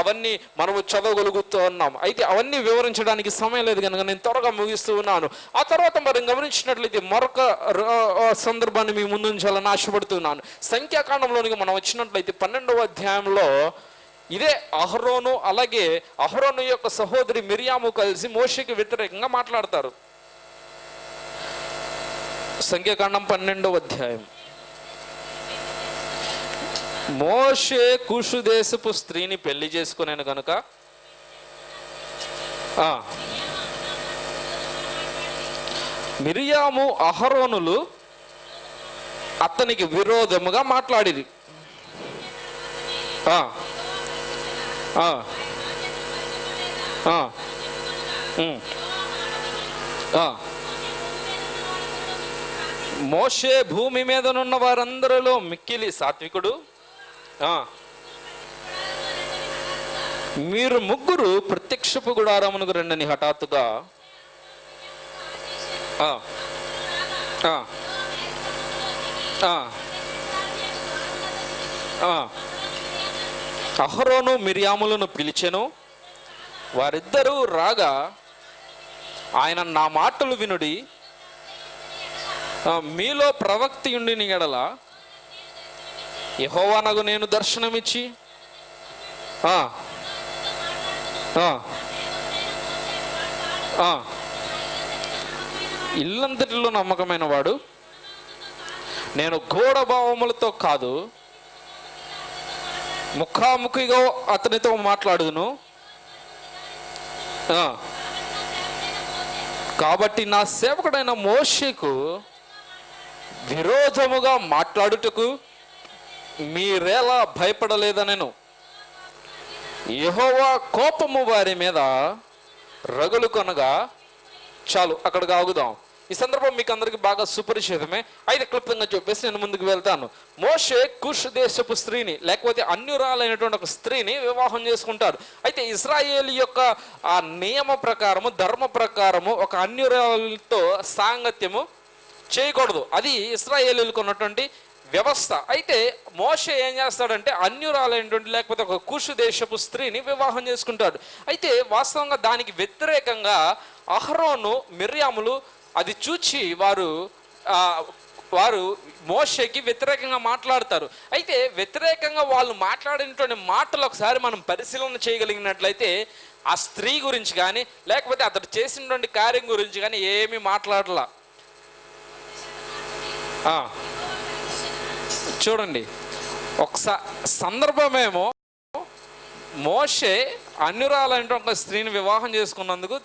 అవన్నీ మనము చదవగలుగుతూ ఉన్నాం. అయితే అవన్నీ వివరించడానికి సమయం లేదు కనుక నేను త్వరగా ముగిస్తూ ఉన్నాను. ఆ తర్వాత మనం గమనించినట్లయితే మరొక సందర్భాన్ని ఆ మీ ముందు ఉంచాలని ఆశపడుతున్నాను సంఖ్యాకాండంలోనికి మనం వచ్చినట్లయితే పన్నెండవ అధ్యాయంలో ఇదే అహరోను అలాగే అహరోను యొక్క సహోదరి మిరియాము కలిసి మోషకి వ్యతిరేకంగా మాట్లాడతారు. సంఖ్యాకాండం పన్నెండవ అధ్యాయం. మోషే కుషు దేశపు స్త్రీని పెళ్ళి చేసుకునేను కనుక మిరియాము అహరోనులు అతనికి విరోధముగా మాట్లాడిరి. మోషే భూమి మీదనున్న వారందరిలో మిక్కిలి సాత్వికుడు. మీరు ముగ్గురు ప్రత్యక్షపు గుడారమునకు రండని హఠాత్తుగా. ఆ. ఆ. అహరోను మిరియాములను పిలిచెను. వారిద్దరూ రాగా ఆయన నా మాటలు వినుడి మీలో ప్రవక్తి ఉండిన ఎడల యహోవానగు నేను దర్శనమిచ్చి ఇల్లంతటిలో నమ్మకమైన వాడు. నేను గూఢభావములతో భావములతో కాదు ముఖాముఖిగా అతనితో మాట్లాడుదును. కాబట్టి నా సేవకుడైన మోషకు విరోధముగా మాట్లాడుటకు మీరేలా భయపడలేదనెను. యహోవా కోపము వారి మీద రగులు కొనగా చాలు అక్కడికి ఆగుదాం. ఈ సందర్భం మీకు అందరికి బాగా సుపరిచితమే. అయితే క్లుప్తంగా చెప్పేసి నేను ముందుకు వెళ్తాను. మోషే కుష్ దేశపు స్త్రీని లేకపోతే అన్యురాలైనటువంటి ఒక స్త్రీని వివాహం చేసుకుంటారు అయితే ఇస్రాయేల్ యొక్క ఆ నియమ ప్రకారము ధర్మ ప్రకారము ఒక అన్యురాలతో సాంగత్యము చేయకూడదు. అది ఇస్రాయేలీలకు ఉన్నటువంటి వ్యవస్థ. అయితే మోషే ఏం చేస్తాడంటే అన్యురాలైనటువంటి లేకపోతే ఒక కుషు దేశపు స్త్రీని వివాహం చేసుకుంటాడు. అయితే వాస్తవంగా దానికి వ్యతిరేకంగా అహరోను మిర్యాములు అది చూచి వారు వారు మోషేకి వ్యతిరేకంగా మాట్లాడతారు. అయితే వ్యతిరేకంగా వాళ్ళు మాట్లాడినటువంటి మాటలు ఒకసారి మనం పరిశీలన చేయగలిగినట్లయితే ఆ స్త్రీ గురించి కానీ లేకపోతే అతడు చేసినటువంటి కార్యం గురించి కానీ ఏమీ మాట్లాడలా. చూడండి. ఒకసారి సందర్భమేమో మోషే అన్యురాలంటే ఒక స్త్రీని వివాహం చేసుకున్నందుకు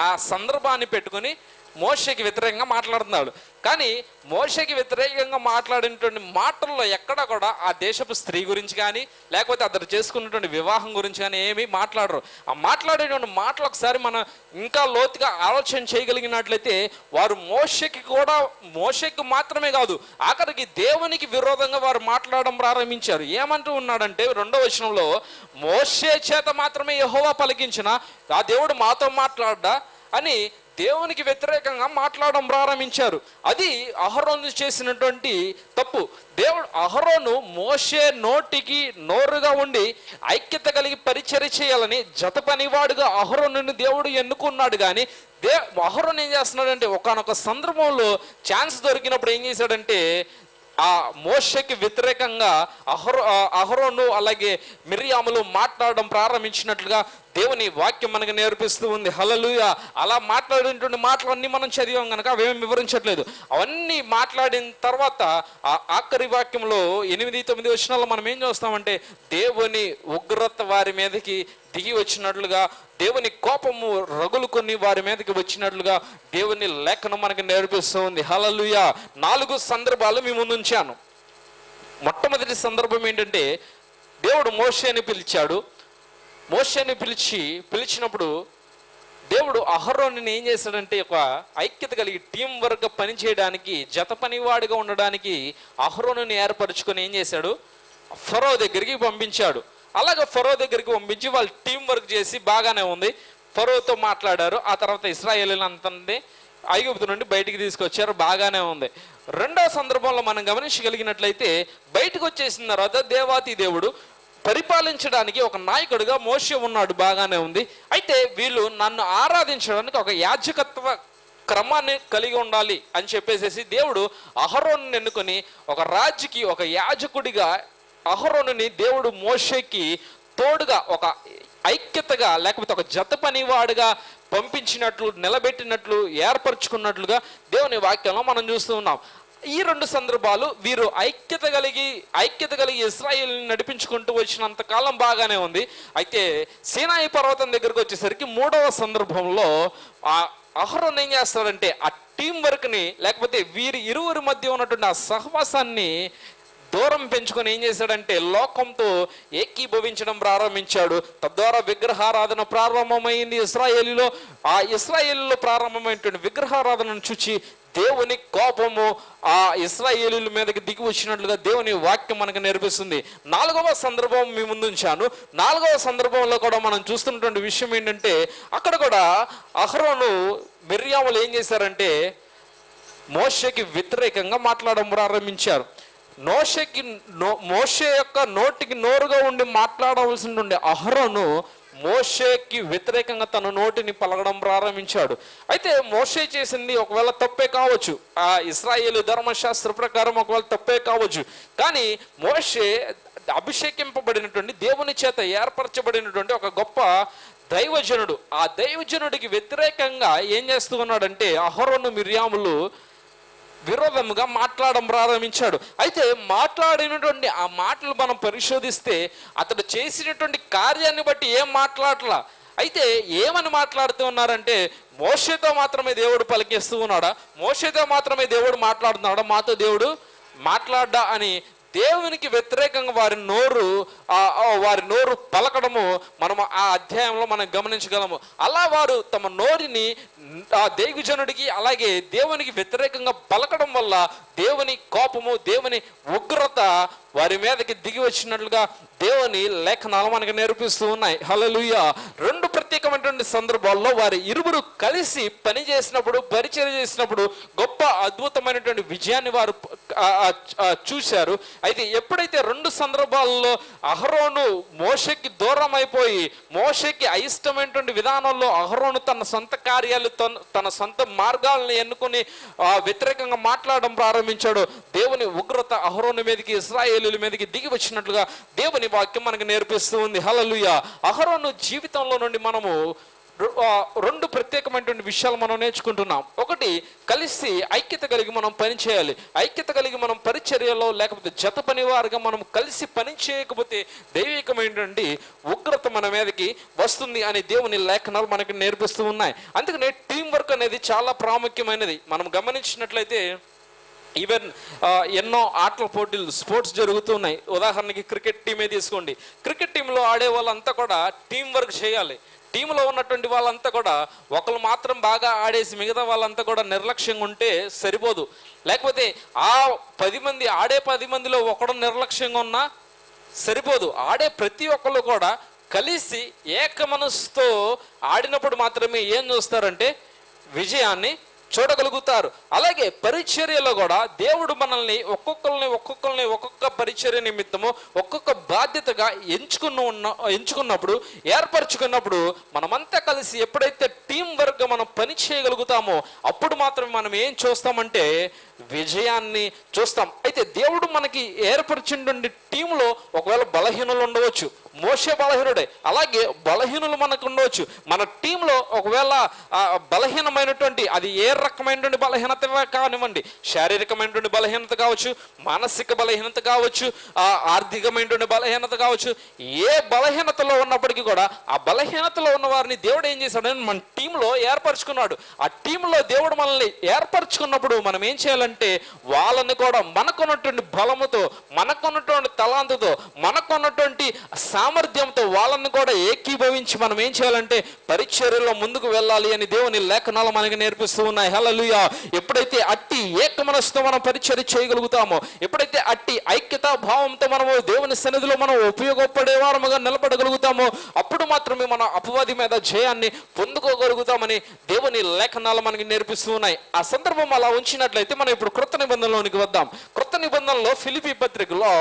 ఆ సందర్భాన్ని పెట్టుకొని మోషకి వ్యతిరేకంగా మాట్లాడుతున్నాడు. కానీ మోషకి వ్యతిరేకంగా మాట్లాడినటువంటి మాటల్లో ఎక్కడ కూడా ఆ దేశపు స్త్రీ గురించి కానీ లేకపోతే అతను చేసుకున్నటువంటి వివాహం గురించి కానీ ఏమీ మాట్లాడరు. ఆ మాట్లాడేటువంటి మాటలు ఒకసారి మనం ఇంకా లోతుగా ఆలోచన చేయగలిగినట్లయితే వారు మోషకి కూడా మోషకి మాత్రమే కాదు ఆఖరికి దేవునికి విరోధంగా వారు మాట్లాడడం ప్రారంభించారు. ఏమంటూ ఉన్నాడంటే రెండో వచనంలో మోషే చేత మాత్రమే యహోవా పలికించిన ఆ దేవుడు మాతో మాట్లాడ్డా అని దేవునికి వ్యతిరేకంగా మాట్లాడడం ప్రారంభించారు. అది అహరోను చేసినటువంటి తప్పు. దేవుడు అహరోను మోషే నోటికి నోరుగా ఉండి ఐక్యత కలిగి పరిచర్య చేయాలని జత పనివాడుగా అహరోను దేవుడు ఎన్నుకున్నాడు కానీ దే అహరోన్ ఏం చేస్తున్నాడంటే ఒకనొక సందర్భంలో ఛాన్స్ దొరికినప్పుడు ఏం చేశాడంటే ఆ మోషకి వ్యతిరేకంగా అహరో అహరోను అలాగే మిరియాములు మాట్లాడడం ప్రారంభించినట్లుగా దేవుని వాక్యం మనకు నేర్పిస్తూ ఉంది. హలలుయ అలా మాట్లాడినటువంటి మాటలన్నీ మనం చదివాం కనుక అవేమి వివరించట్లేదు. అవన్నీ మాట్లాడిన తర్వాత ఆ ఆఖరి వాక్యంలో ఎనిమిది తొమ్మిది వచనాల్లో మనం ఏం చూస్తామంటే దేవుని ఉగ్రత వారి మీదకి దిగి వచ్చినట్లుగా దేవుని కోపము రగులు కొన్ని వారి మీదకి వచ్చినట్లుగా దేవుని లేఖనం మనకి నేర్పిస్తూ ఉంది హలలుయ నాలుగు సందర్భాలు మీ ముందు ఉంచాను. మొట్టమొదటి సందర్భం ఏంటంటే దేవుడు మోషేని పిలిచాడు. మోషేని పిలిచి పిలిచినప్పుడు దేవుడు అహరోని ఏం చేశాడంటే ఒక ఐక్యత కలిగి టీం వర్క్ పని చేయడానికి జత పనివాడిగా ఉండడానికి అహరోనుని ఏర్పరచుకొని ఏం చేశాడు? ఫరో దగ్గరికి పంపించాడు. అలాగే ఫరో దగ్గరికి పంపించి వాళ్ళు టీం వర్క్ చేసి బాగానే ఉంది. ఫరోతో మాట్లాడారు. ఆ తర్వాత ఇస్రాయేల్ అంతంది ఐగుప్తు నుండి బయటికి తీసుకొచ్చారు. బాగానే ఉంది. రెండో సందర్భంలో మనం గమనించగలిగినట్లయితే బయటకు వచ్చేసిన తర్వాత దేవాతి దేవుడు పరిపాలించడానికి ఒక నాయకుడిగా మోసే ఉన్నాడు. బాగానే ఉంది. అయితే వీళ్ళు నన్ను ఆరాధించడానికి ఒక యాజకత్వ క్రమాన్ని కలిగి ఉండాలి అని చెప్పేసేసి దేవుడు అహరోను ఎన్నుకొని ఒక రాజుకి ఒక యాజకుడిగా అహరోనుని దేవుడు మోషేకి తోడుగా ఒక ఐక్యతగా లేకపోతే ఒక జత పనివాడుగా పంపించినట్లు నిలబెట్టినట్లు ఏర్పరచుకున్నట్లుగా దేవుని వాక్యంలో మనం చూస్తూ ఉన్నాం. ఈ రెండు సందర్భాలు వీరు ఐక్యత కలిగి ఐక్యత కలిగి ఇస్రాయిల్ని నడిపించుకుంటూ వచ్చినంత కాలం బాగానే ఉంది. అయితే సీనాయి పర్వతం దగ్గరకు వచ్చేసరికి మూడవ సందర్భంలో ఆ అహరోన్ ఏం చేస్తాడంటే ఆ టీం వర్క్ని లేకపోతే వీరి ఇరువురి మధ్య ఉన్నటువంటి ఆ సహవాసాన్ని దూరం పెంచుకొని ఏం చేశాడంటే లోకంతో ఏకీభవించడం ప్రారంభించాడు. తద్వారా విగ్రహారాధన ప్రారంభమైంది ఇస్రాయేలీలో. ఆ ఇస్రాయేలీలో ప్రారంభమైనటువంటి విగ్రహారాధనను చూచి దేవుని కోపము ఆ ఇస్రాయేలీల మీదకి దిగి వచ్చినట్లుగా దేవుని వాక్యం మనకు నేర్పిస్తుంది. నాలుగవ సందర్భం మీ ముందుంచాను నాలుగవ సందర్భంలో కూడా మనం చూస్తున్నటువంటి విషయం ఏంటంటే అక్కడ కూడా అహరోను మిర్యాములు ఏం చేశారంటే మోషకి వ్యతిరేకంగా మాట్లాడడం ప్రారంభించారు. నోషకి నో మోషే యొక్క నోటికి నోరుగా ఉండి మాట్లాడవలసి ఉండే అహరోను మోషేకి వ్యతిరేకంగా తన నోటిని పలకడం ప్రారంభించాడు. అయితే మోషే చేసింది ఒకవేళ తప్పే కావచ్చు. ఆ ఇస్రాయేల్ ధర్మశాస్త్ర ప్రకారం ఒకవేళ తప్పే కావచ్చు. కానీ మోషే అభిషేకింపబడినటువంటి దేవుని చేత ఏర్పరచబడినటువంటి ఒక గొప్ప దైవజనుడు. ఆ దైవజనుడికి వ్యతిరేకంగా ఏం చేస్తూ ఉన్నాడంటే అహరోను మిర్యాములు విరోధముగా మాట్లాడడం ప్రారంభించాడు. అయితే మాట్లాడినటువంటి ఆ మాటలు మనం పరిశోధిస్తే అతడు చేసినటువంటి కార్యాన్ని బట్టి ఏం మాట్లాడలా? అయితే ఏమని మాట్లాడుతూ ఉన్నారంటే మోషతో మాత్రమే దేవుడు పలికేస్తూ ఉన్నాడా? మోషతో మాత్రమే దేవుడు మాట్లాడుతున్నాడా? మాతో దేవుడు మాట్లాడ్డా అని దేవునికి వ్యతిరేకంగా వారి నోరు వారి నోరు పలకడము మనము ఆ అధ్యాయంలో మనం గమనించగలము. అలా వారు తమ నోరిని ఆ దేవిజనుడికి అలాగే దేవునికి వ్యతిరేకంగా పలకడం వల్ల దేవుని కోపము దేవుని ఉగ్రత వారి మీదకి దిగి వచ్చినట్లుగా దేవుని లేఖనాలు మనకు నేర్పిస్తూ ఉన్నాయి. హలలుయ రెండు ప్రత్యేకమైనటువంటి సందర్భాల్లో వారి ఇరువురు కలిసి పని చేసినప్పుడు పరిచయం చేసినప్పుడు గొప్ప అద్భుతమైనటువంటి విజయాన్ని వారు చూశారు. అయితే ఎప్పుడైతే రెండు సందర్భాల్లో అహరోను మోషకి దూరం అయిపోయి మోషకి అయిష్టమైనటువంటి విధానంలో అహరోను తన సొంత కార్యాలు తన తన సొంత మార్గాలను ఎన్నుకొని వ్యతిరేకంగా మాట్లాడడం ప్రారంభించాడు. దేవుని ఉగ్రత అహరోని మీదకి ఇస్రాయేలీల మీదకి దిగి వచ్చినట్లుగా దేవుని వాక్యం మనకు నేర్పిస్తూ ఉంది. హలలుయ అహరోను జీవితంలో నుండి మనము రెండు ప్రత్యేకమైనటువంటి విషయాలు మనం నేర్చుకుంటున్నాం. ఒకటి కలిసి ఐక్యత కలిగి మనం పని చేయాలి. ఐక్యత కలిగి మనం పరిచర్యలో లేకపోతే జత పనివారుగా మనం కలిసి పని చేయకపోతే దైవికమైనటువంటి ఉగ్రత మన మీదకి వస్తుంది అనే దేవుని లేఖనాలు మనకి నేర్పిస్తూ ఉన్నాయి. అందుకనే టీం వర్క్ అనేది చాలా ప్రాముఖ్యమైనది. మనం గమనించినట్లయితే ఈవెన్ ఎన్నో ఆటల పోటీలు స్పోర్ట్స్ జరుగుతున్నాయి ఉదాహరణకి క్రికెట్ టీమే తీసుకోండి. క్రికెట్ టీంలో ఆడే వాళ్ళంతా కూడా టీం వర్క్ చేయాలి. టీంలో ఉన్నటువంటి వాళ్ళంతా కూడా ఒకరు మాత్రం బాగా ఆడేసి మిగతా వాళ్ళంతా కూడా నిర్లక్ష్యంగా ఉంటే సరిపోదు. లేకపోతే ఆ పది మంది ఆడే పది మందిలో ఒకడు నిర్లక్ష్యంగా ఉన్నా సరిపోదు. ఆడే ప్రతి ఒక్కళ్ళు కూడా కలిసి ఏక మనసుతో ఆడినప్పుడు మాత్రమే ఏం చూస్తారంటే విజయాన్ని చూడగలుగుతారు. అలాగే పరిచర్యలో కూడా దేవుడు మనల్ని ఒక్కొక్కరిని ఒక్కొక్కరిని ఒక్కొక్క పరిచర్య నిమిత్తము ఒక్కొక్క బాధ్యతగా ఎంచుకున్న ఉన్న ఎంచుకున్నప్పుడు ఏర్పరచుకున్నప్పుడు మనమంతా కలిసి ఎప్పుడైతే టీం వర్క్ మనం పని చేయగలుగుతామో అప్పుడు మాత్రమే మనం ఏం చూస్తామంటే విజయాన్ని చూస్తాం. అయితే దేవుడు మనకి ఏర్పరిచినటువంటి టీంలో ఒకవేళ బలహీనలు ఉండవచ్చు. మోసే బలహీనుడే. అలాగే బలహీనులు మనకు ఉండవచ్చు మన టీంలో ఒకవేళ బలహీనమైనటువంటి అది ఏ రకమైనటువంటి బలహీనత కానివ్వండి శారీరకమైనటువంటి బలహీనత కావచ్చు మానసిక బలహీనత కావచ్చు ఆ, ఆర్థికమైనటువంటి బలహీనత కావచ్చు ఏ బలహీనతలో ఉన్నప్పటికీ కూడా ఆ బలహీనతలో ఉన్న వారిని దేవుడు ఏం చేశాడని మన టీంలో ఏర్పరచుకున్నాడు. ఆ టీంలో దేవుడు మనల్ని ఏర్పరచుకున్నప్పుడు మనం ఏం చేయాలంటే వాళ్ళని కూడా మనకున్నటువంటి బలముతో మనకున్నటువంటి తలాంతతో మనకున్నటువంటి సామర్థ్యంతో వాళ్ళని కూడా ఏకీభవించి మనం ఏం చేయాలంటే పరిచర్యలో ముందుకు వెళ్ళాలి అని దేవుని లేఖనాలు మనకి నేర్పిస్తూ ఉన్నాయి. హలలుయ ఎప్పుడైతే అట్టి ఏక మనసుతో మనం పరిచర్య చేయగలుగుతామో ఎప్పుడైతే అట్టి ఐక్యతా భావంతో మనము దేవుని సన్నిధిలో మనం ఉపయోగపడేవారముగా నిలబడగలుగుతామో అప్పుడు మాత్రమే మన అపవాది మీద జయాన్ని పొందుకోగలుగుతామని దేవుని లేఖనాలు మనకి నేర్పిస్తూ ఉన్నాయి. ఆ సందర్భం అలా ఉంచినట్లయితే మనం ఇప్పుడు కృత నిబంధనలోనికి వద్దాం. కృత నిబంధనలో ఫిలిపి పత్రికలో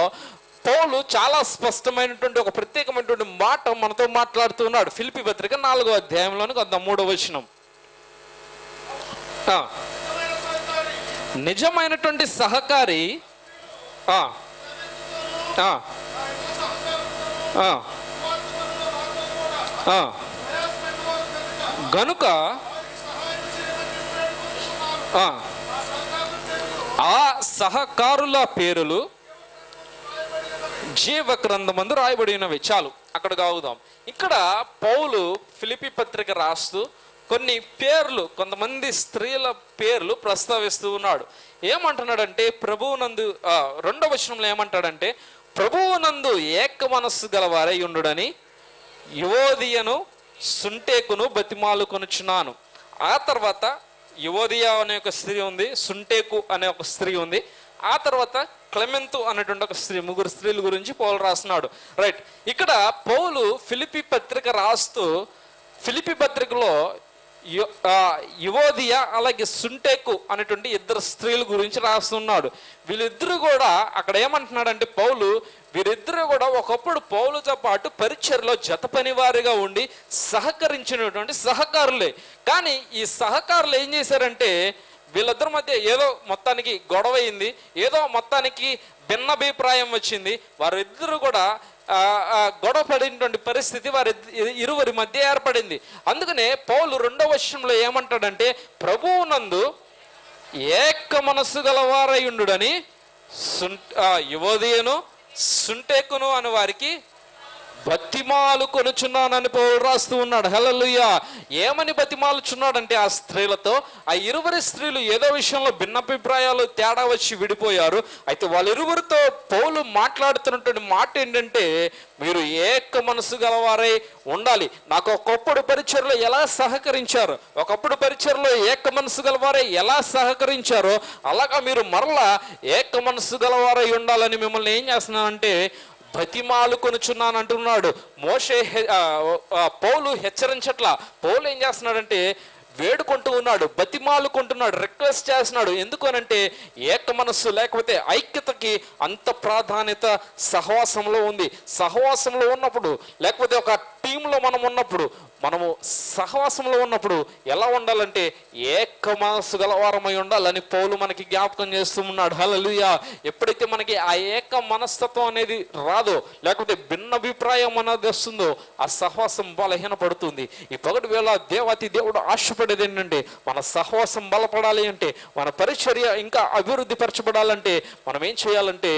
పౌలు చాలా స్పష్టమైనటువంటి ఒక ప్రత్యేకమైనటువంటి మాట మనతో మాట్లాడుతూ ఉన్నాడు. ఫిలిపి పత్రిక నాలుగో అధ్యాయంలోని కొంత మూడో వచనం. నిజమైనటువంటి సహకారి గనుక ఆ సహకారుల పేరులు జీవ గ్రంథమందు రాయబడినవి చాలు అక్కడ కాగుదాం ఇక్కడ పౌలు ఫిలిపి పత్రిక రాస్తూ కొన్ని పేర్లు కొంతమంది స్త్రీల పేర్లు ప్రస్తావిస్తూ ఉన్నాడు. ఏమంటున్నాడంటే ప్రభువునందు ఆ, రెండవ వచనంలో ఏమంటాడంటే ప్రభువునందు ఏక మనస్సు గలవారై ఉండుడని యువోదియను సుంటేకును బతిమాలు కొనుచున్నాను. ఆ తర్వాత యువోదియా అనే ఒక స్త్రీ ఉంది సుంటేకు అనే ఒక స్త్రీ ఉంది. ఆ తర్వాత క్లెమెంతు అనేటువంటి ఒక స్త్రీ ముగ్గురు స్త్రీల గురించి పౌలు రాస్తున్నాడు. రైట్ ఇక్కడ పౌలు ఫిలిపి పత్రిక రాస్తూ ఫిలిపి పత్రికలో యు- యువోదియ అలాగే సుంటేకు అనేటువంటి ఇద్దరు స్త్రీల గురించి రాస్తున్నాడు. వీళ్ళిద్దరూ కూడా అక్కడ ఏమంటున్నాడంటే పౌలు వీరిద్దరూ కూడా ఒకప్పుడు పౌలుతో పాటు పరిచయలో జత పనివారిగా ఉండి సహకరించినటువంటి సహకారులే. కానీ ఈ సహకారులు ఏం చేశారంటే వీళ్ళిద్దరి మధ్య ఏదో మొత్తానికి గొడవ అయింది ఏదో మొత్తానికి భిన్నాభిప్రాయం వచ్చింది. వారిద్దరూ కూడా గొడవ పడినటువంటి పరిస్థితి వారి ఇరువురి మధ్య ఏర్పడింది. అందుకనే పౌలు రెండవ విషయంలో ఏమంటాడంటే ప్రభువునందు ఏక మనస్సు గలవారయుండుడని సున్ ఆ, యువోదయను సుంటేకును అని వారికి బతిమాలు కొనుచున్నానని పౌరుడు రాస్తూ ఉన్నాడు. హల్లెలూయా. ఏమని బతిమాలుచున్నాడంటే ఆ స్త్రీలతో ఆ ఇరువురి స్త్రీలు ఏదో విషయంలో భిన్నభిప్రాయాలు తేడా వచ్చి విడిపోయారు. అయితే వాళ్ళిరువురితో పౌలు మాట్లాడుతున్నటువంటి మాట ఏంటంటే మీరు ఏక మనసు గలవారై ఉండాలి. నాకు ఒకప్పుడు పరిచయలో ఎలా సహకరించారు? ఒకప్పుడు పరిచయలో ఏక మనసు గలవారై ఎలా సహకరించారో అలాగా మీరు మరలా ఏక మనసు గలవారై ఉండాలని మిమ్మల్ని ఏం చేస్తున్నానంటే బతిమాలు కొనుచున్నాను అంటున్నాడు మోషే పౌలు హెచ్చరించట్లా. పౌలు ఏం చేస్తున్నాడంటే వేడుకుంటూ ఉన్నాడు బతిమాలుకుంటున్నాడు రిక్వెస్ట్ చేస్తున్నాడు. ఎందుకనంటే ఏక మనస్సు లేకపోతే ఐక్యతకి అంత ప్రాధాన్యత సహవాసంలో ఉంది. సహవాసంలో ఉన్నప్పుడు లేకపోతే ఒక టీంలో మనం ఉన్నప్పుడు మనము సహవాసంలో ఉన్నప్పుడు ఎలా ఉండాలంటే ఏక మనస్సు గలవారమై ఉండాలని పౌలు మనకి జ్ఞాపకం చేస్తూ ఉన్నాడు. హలలుయా ఎప్పుడైతే మనకి ఆ ఏక మనస్తత్వం అనేది రాదో లేకపోతే భిన్నాభిప్రాయం అనేది వస్తుందో ఆ సహవాసం బలహీనపడుతుంది. ఈ పగటి వేళ దేవాతి దేవుడు ఆశపడేది ఏంటంటే మన సహవాసం బలపడాలి అంటే మన పరిచర్య ఇంకా అభివృద్ధి పరచబడాలంటే మనం ఏం చేయాలంటే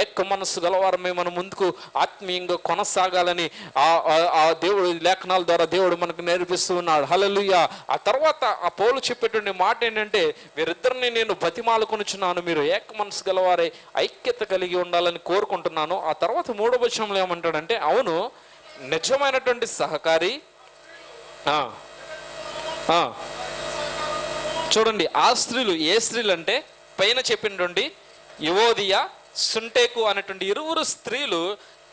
ఏక మనస్సు గలవారమే మనం ముందుకు ఆత్మీయంగా కొనసాగాలని ఆ దేవుడు లేఖనాల ద్వారా దేవుడు మనకు నేర్పిస్తూ ఉన్నాడు. హలలుయ ఆ తర్వాత ఆ పౌలు చెప్పేటువంటి మాట ఏంటంటే వీరిద్దరిని నేను బతిమాలుకొనుచున్నాను. మీరు ఏక మనసు గలవారే ఐక్యత కలిగి ఉండాలని కోరుకుంటున్నాను. ఆ తర్వాత మూడో వచనంలో ఏమంటాడంటే అవును నిజమైనటువంటి సహకారి ఆ, చూడండి ఆ స్త్రీలు ఏ స్త్రీలు అంటే పైన చెప్పినటువంటి యువోదియ సుంటేకు అనేటువంటి ఇరువురు స్త్రీలు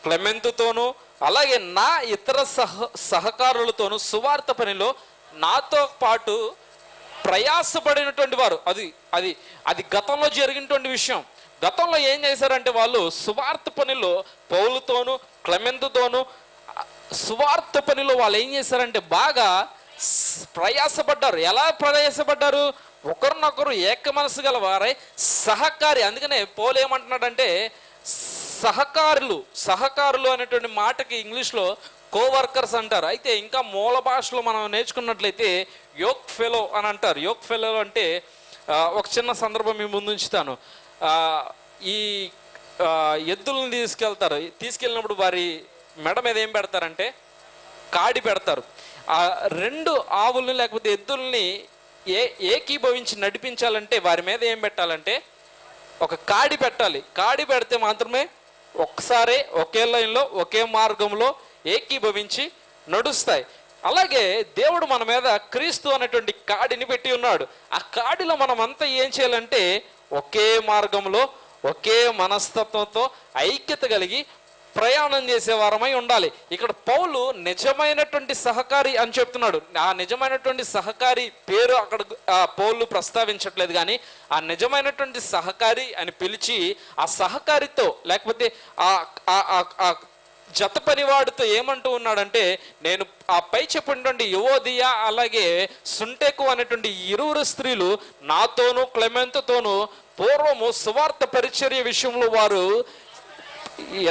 క్లెమెంతుతోనూ అలాగే నా ఇతర సహ సహకారులతోనూ సువార్త పనిలో నాతో పాటు ప్రయాసపడినటువంటి వారు. అది అది అది గతంలో జరిగినటువంటి విషయం. గతంలో ఏం చేశారంటే వాళ్ళు సువార్త పనిలో పౌలుతోనూ క్లెమెంతుతోనూ సువార్త పనిలో వాళ్ళు ఏం చేశారంటే బాగా ప్రయాసపడ్డారు. ఎలా ప్రయాసపడ్డారు? ఒకరినొకరు ఏక మనసు గల వారై సహకారి. అందుకనే పోలు ఏమంటున్నాడంటే సహకారులు సహకారులు అనేటువంటి మాటకి ఇంగ్లీష్లో కోవర్కర్స్ అంటారు. అయితే ఇంకా మూల భాషలో మనం నేర్చుకున్నట్లయితే యోక్ ఫెలో అని అంటారు. యోక్ ఫెలో అంటే ఒక చిన్న సందర్భం మీ ముందు ఉంచుతాను. ఈ ఎద్దులను తీసుకెళ్తారు. తీసుకెళ్ళినప్పుడు వారి మెడ మీద ఏం పెడతారంటే కాడి పెడతారు. ఆ రెండు ఆవుల్ని లేకపోతే ఎద్దుల్ని ఏ ఏకీభవించి నడిపించాలంటే వారి మీద ఏం పెట్టాలంటే ఒక కాడి పెట్టాలి. కాడి పెడితే మాత్రమే ఒక్కసారే ఒకే లైన్లో ఒకే మార్గంలో ఏకీభవించి నడుస్తాయి. అలాగే దేవుడు మన మీద క్రీస్తు అనేటువంటి కాడిని పెట్టి ఉన్నాడు. ఆ కాడిలో మనం అంతా ఏం చేయాలంటే ఒకే మార్గంలో ఒకే మనస్తత్వంతో ఐక్యత కలిగి ప్రయాణం చేసే వారమై ఉండాలి. ఇక్కడ పౌలు నిజమైనటువంటి సహకారి అని చెప్తున్నాడు. ఆ నిజమైనటువంటి సహకారి పేరు అక్కడ ఆ పౌలు ప్రస్తావించట్లేదు కానీ ఆ నిజమైనటువంటి సహకారి అని పిలిచి ఆ సహకారితో లేకపోతే ఆ ఆ- ఆ జత పనివాడితో ఏమంటూ ఉన్నాడంటే నేను ఆ పై చెప్పినటువంటి యువోదియా అలాగే సుంటెకు అనేటువంటి ఇరువురు స్త్రీలు నాతోనూ క్లెమెంతతోనూ పూర్వము సువార్త పరిచర్య విషయంలో వారు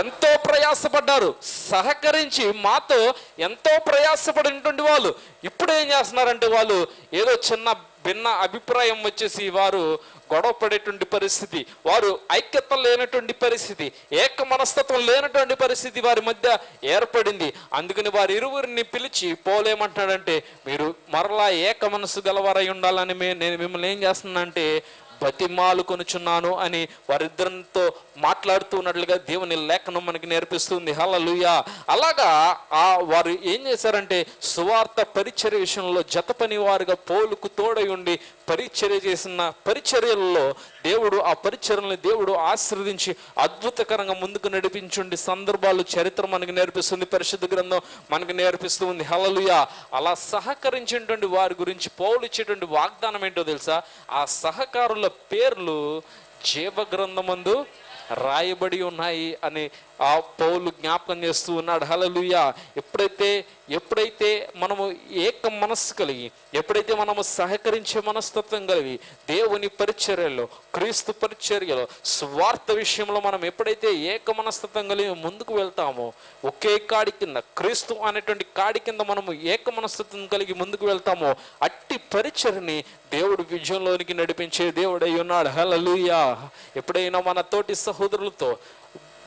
ఎంతో ప్రయాసపడ్డారు. సహకరించి మాతో ఎంతో ప్రయాసపడినటువంటి వాళ్ళు. ఇప్పుడు ఏం చేస్తున్నారంటే వాళ్ళు ఏదో చిన్న భిన్న అభిప్రాయం వచ్చేసి వారు గొడవ పడేటువంటి పరిస్థితి వారు ఐక్యత లేనటువంటి పరిస్థితి ఏక మనస్తత్వం లేనటువంటి పరిస్థితి వారి మధ్య ఏర్పడింది. అందుకని వారి ఇరువురిని పిలిచి పోలేమంటున్నాడంటే మీరు మరలా ఏక మనసు గలవారై ఉండాలని నేను మిమ్మల్ని ఏం చేస్తున్నానంటే బతిమాలు కొనుచున్నాను అని వారిద్దరితో మాట్లాడుతూ ఉన్నట్లుగా దేవుని లేఖనం మనకి నేర్పిస్తుంది. హలలుయ అలాగా ఆ వారు ఏం చేశారంటే సువార్త పరిచర్య విషయంలో జత పని వారుగా పోలుకు తోడై ఉండి పరిచర్య చేసిన పరిచర్యల్లో దేవుడు ఆ పరిచర్యలను దేవుడు ఆశీర్వదించి అద్భుతకరంగా ముందుకు నడిపించుండి సందర్భాలు చరిత్ర మనకి నేర్పిస్తుంది పరిశుద్ధ గ్రంథం మనకి నేర్పిస్తుంది. హలలుయ హలలుయా అలా సహకరించినటువంటి వారి గురించి పౌలు ఇచ్చేటువంటి వాగ్దానం ఏంటో తెలుసా? ఆ సహకారుల పేర్లు జీవ గ్రంథమందు రాయబడి ఉన్నాయి అని ఆ పౌలు జ్ఞాపకం చేస్తూ ఉన్నాడు హలలుయ ఎప్పుడైతే ఎప్పుడైతే మనము ఏక మనస్సు కలిగి ఎప్పుడైతే మనము సహకరించే మనస్తత్వం కలిగి దేవుని పరిచర్యలో క్రీస్తు పరిచర్యలో స్వార్థ విషయంలో మనం ఎప్పుడైతే ఏక మనస్తత్వం కలిగి ముందుకు వెళ్తామో ఒకే కాడి కింద క్రీస్తు అనేటువంటి కాడి కింద మనము ఏక మనస్తత్వం కలిగి ముందుకు వెళ్తామో అట్టి పరిచర్ని దేవుడు విజయంలోనికి నడిపించే దేవుడై ఉన్నాడు. హలలుయా ఎప్పుడైనా మన తోటి సహోదరులతో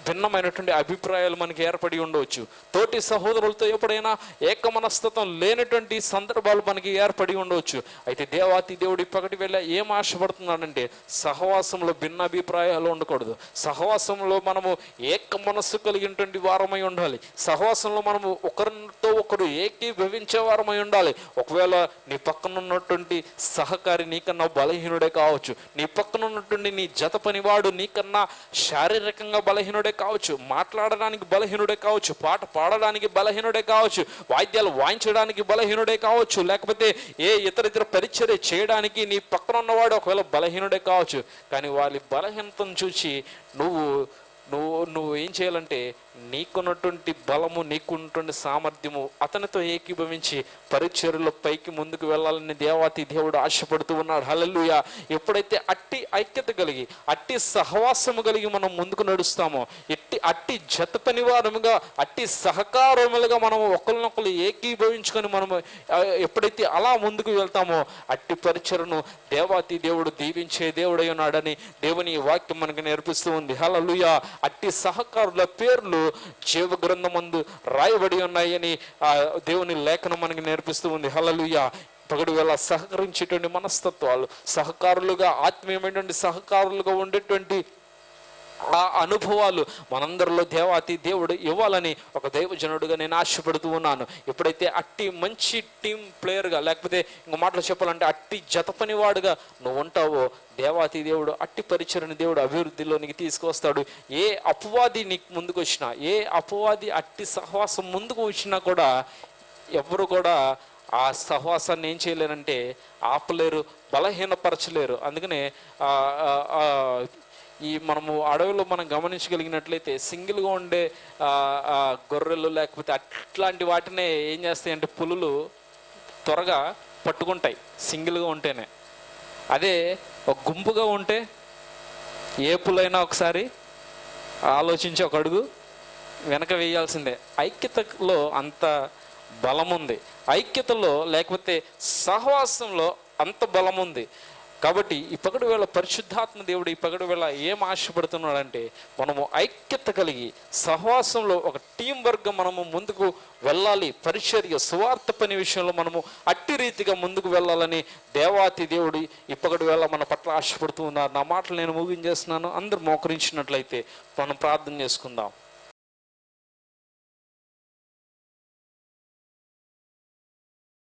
భిన్నమైనటువంటి అభిప్రాయాలు మనకి ఏర్పడి ఉండవచ్చు. తోటి సహోదరులతో ఎప్పుడైనా ఏక మనస్తత్వం లేనటువంటి సందర్భాలు మనకి ఏర్పడి ఉండవచ్చు. అయితే దేవాతి దేవుడి పగటి వేళ ఏం ఆశపడుతున్నాడంటే సహవాసంలో భిన్న అభిప్రాయాలు ఉండకూడదు. సహవాసంలో మనము ఏక మనస్సు కలిగినటువంటి వారమై ఉండాలి. సహవాసంలో మనము ఒకరితో ఒకరు ఏకీభవించే వారమై ఉండాలి. ఒకవేళ నీ పక్కన ఉన్నటువంటి సహకారి నీకన్నా బలహీనుడే కావచ్చు. నీ పక్కన ఉన్నటువంటి నీ జత పనివాడు నీకన్నా శారీరకంగా బలహీనుడే కావచ్చు మాట్లాడడానికి బలహీనుడే కావచ్చు పాట పాడడానికి బలహీనుడే కావచ్చు వాయిద్యాలు వాయించడానికి బలహీనుడే కావచ్చు లేకపోతే ఏ ఇతర ఇతర పరిచర్య చేయడానికి నీ పక్కన ఉన్నవాడు ఒకవేళ బలహీనుడే కావచ్చు కానీ వాళ్ళ బలహీనతను చూసి నువ్వు నువ్వు నువ్వు ఏం చేయాలంటే నీకున్నటువంటి బలము నీకున్నటువంటి సామర్థ్యము అతనితో ఏకీభవించి పరిచర్యలో పైకి ముందుకు వెళ్ళాలని దేవాతి దేవుడు ఆశపడుతూ ఉన్నాడు. హలలుయ ఎప్పుడైతే అట్టి ఐక్యత కలిగి అట్టి సహవాసము కలిగి మనం ముందుకు నడుస్తామో ఎట్టి అట్టి జత పనివారముగా అట్టి సహకారములుగా మనం ఒకరినొకరు ఏకీభవించుకొని మనము ఎప్పుడైతే అలా ముందుకు వెళ్తామో అట్టి పరిచరను దేవాతి దేవుడు దీవించే దేవుడై ఉన్నాడని దేవుని వాక్యం మనకు నేర్పిస్తూ ఉంది. హలలుయ అట్టి సహకారుల పేర్లు జీవ గ్రంథమందు రాయబడి ఉన్నాయని ఆ దేవుని లేఖనం మనకి నేర్పిస్తూ ఉంది. హలలుయ పగడు వేళ సహకరించేటువంటి మనస్తత్వాలు సహకారులుగా ఆత్మీయమైనటువంటి సహకారులుగా ఉండేటువంటి ఆ అనుభవాలు మనందరిలో దేవాతి దేవుడు ఇవ్వాలని ఒక దైవజనుడుగా నేను ఆశపడుతూ ఉన్నాను. ఎప్పుడైతే అట్టి మంచి టీం ప్లేయర్గా లేకపోతే ఇంకో మాటలు చెప్పాలంటే అట్టి జత పనివాడుగా నువ్వు ఉంటావో దేవాతి దేవుడు అట్టి పరిచయని దేవుడు అభివృద్ధిలోనికి తీసుకొస్తాడు ఏ అపవాది నీకు ముందుకు వచ్చినా ఏ అపవాది అట్టి సహవాసం ముందుకు వచ్చినా కూడా ఎవరు కూడా ఆ సహవాసాన్ని ఏం చేయలేరంటే ఆపలేరు బలహీనపరచలేరు. అందుకనే ఆ, ఈ మనము అడవిలో మనం గమనించగలిగినట్లయితే సింగిల్గా ఉండే గొర్రెలు లేకపోతే అట్లాంటి వాటినే ఏం చేస్తాయంటే పులులు త్వరగా పట్టుకుంటాయి సింగిల్గా ఉంటేనే. అదే ఒక గుంపుగా ఉంటే ఏ పులైనా ఒకసారి ఆలోచించి ఒక అడుగు వెనక వేయాల్సిందే. ఐక్యతలో అంత బలం ఉంది ఐక్యతలో లేకపోతే సహవాసంలో అంత బలం ఉంది కాబట్టి ఈ పగడు వేళ పరిశుద్ధాత్మ దేవుడు ఈ పగడు వేళ ఏం ఆశపడుతున్నాడంటే మనము ఐక్యత కలిగి సహవాసంలో ఒక టీం వర్గం మనము ముందుకు వెళ్ళాలి. పరిచర్య సువార్త పని విషయంలో మనము అట్టి రీతిగా ముందుకు వెళ్ళాలని దేవాతి దేవుడు ఈ పగడు వేళ మన పట్ల ఆశపడుతూ ఉన్నారు. నా మాటలు నేను ముగించేస్తున్నాను. అందరూ మోకరించినట్లయితే మనం ప్రార్థన చేసుకుందాం.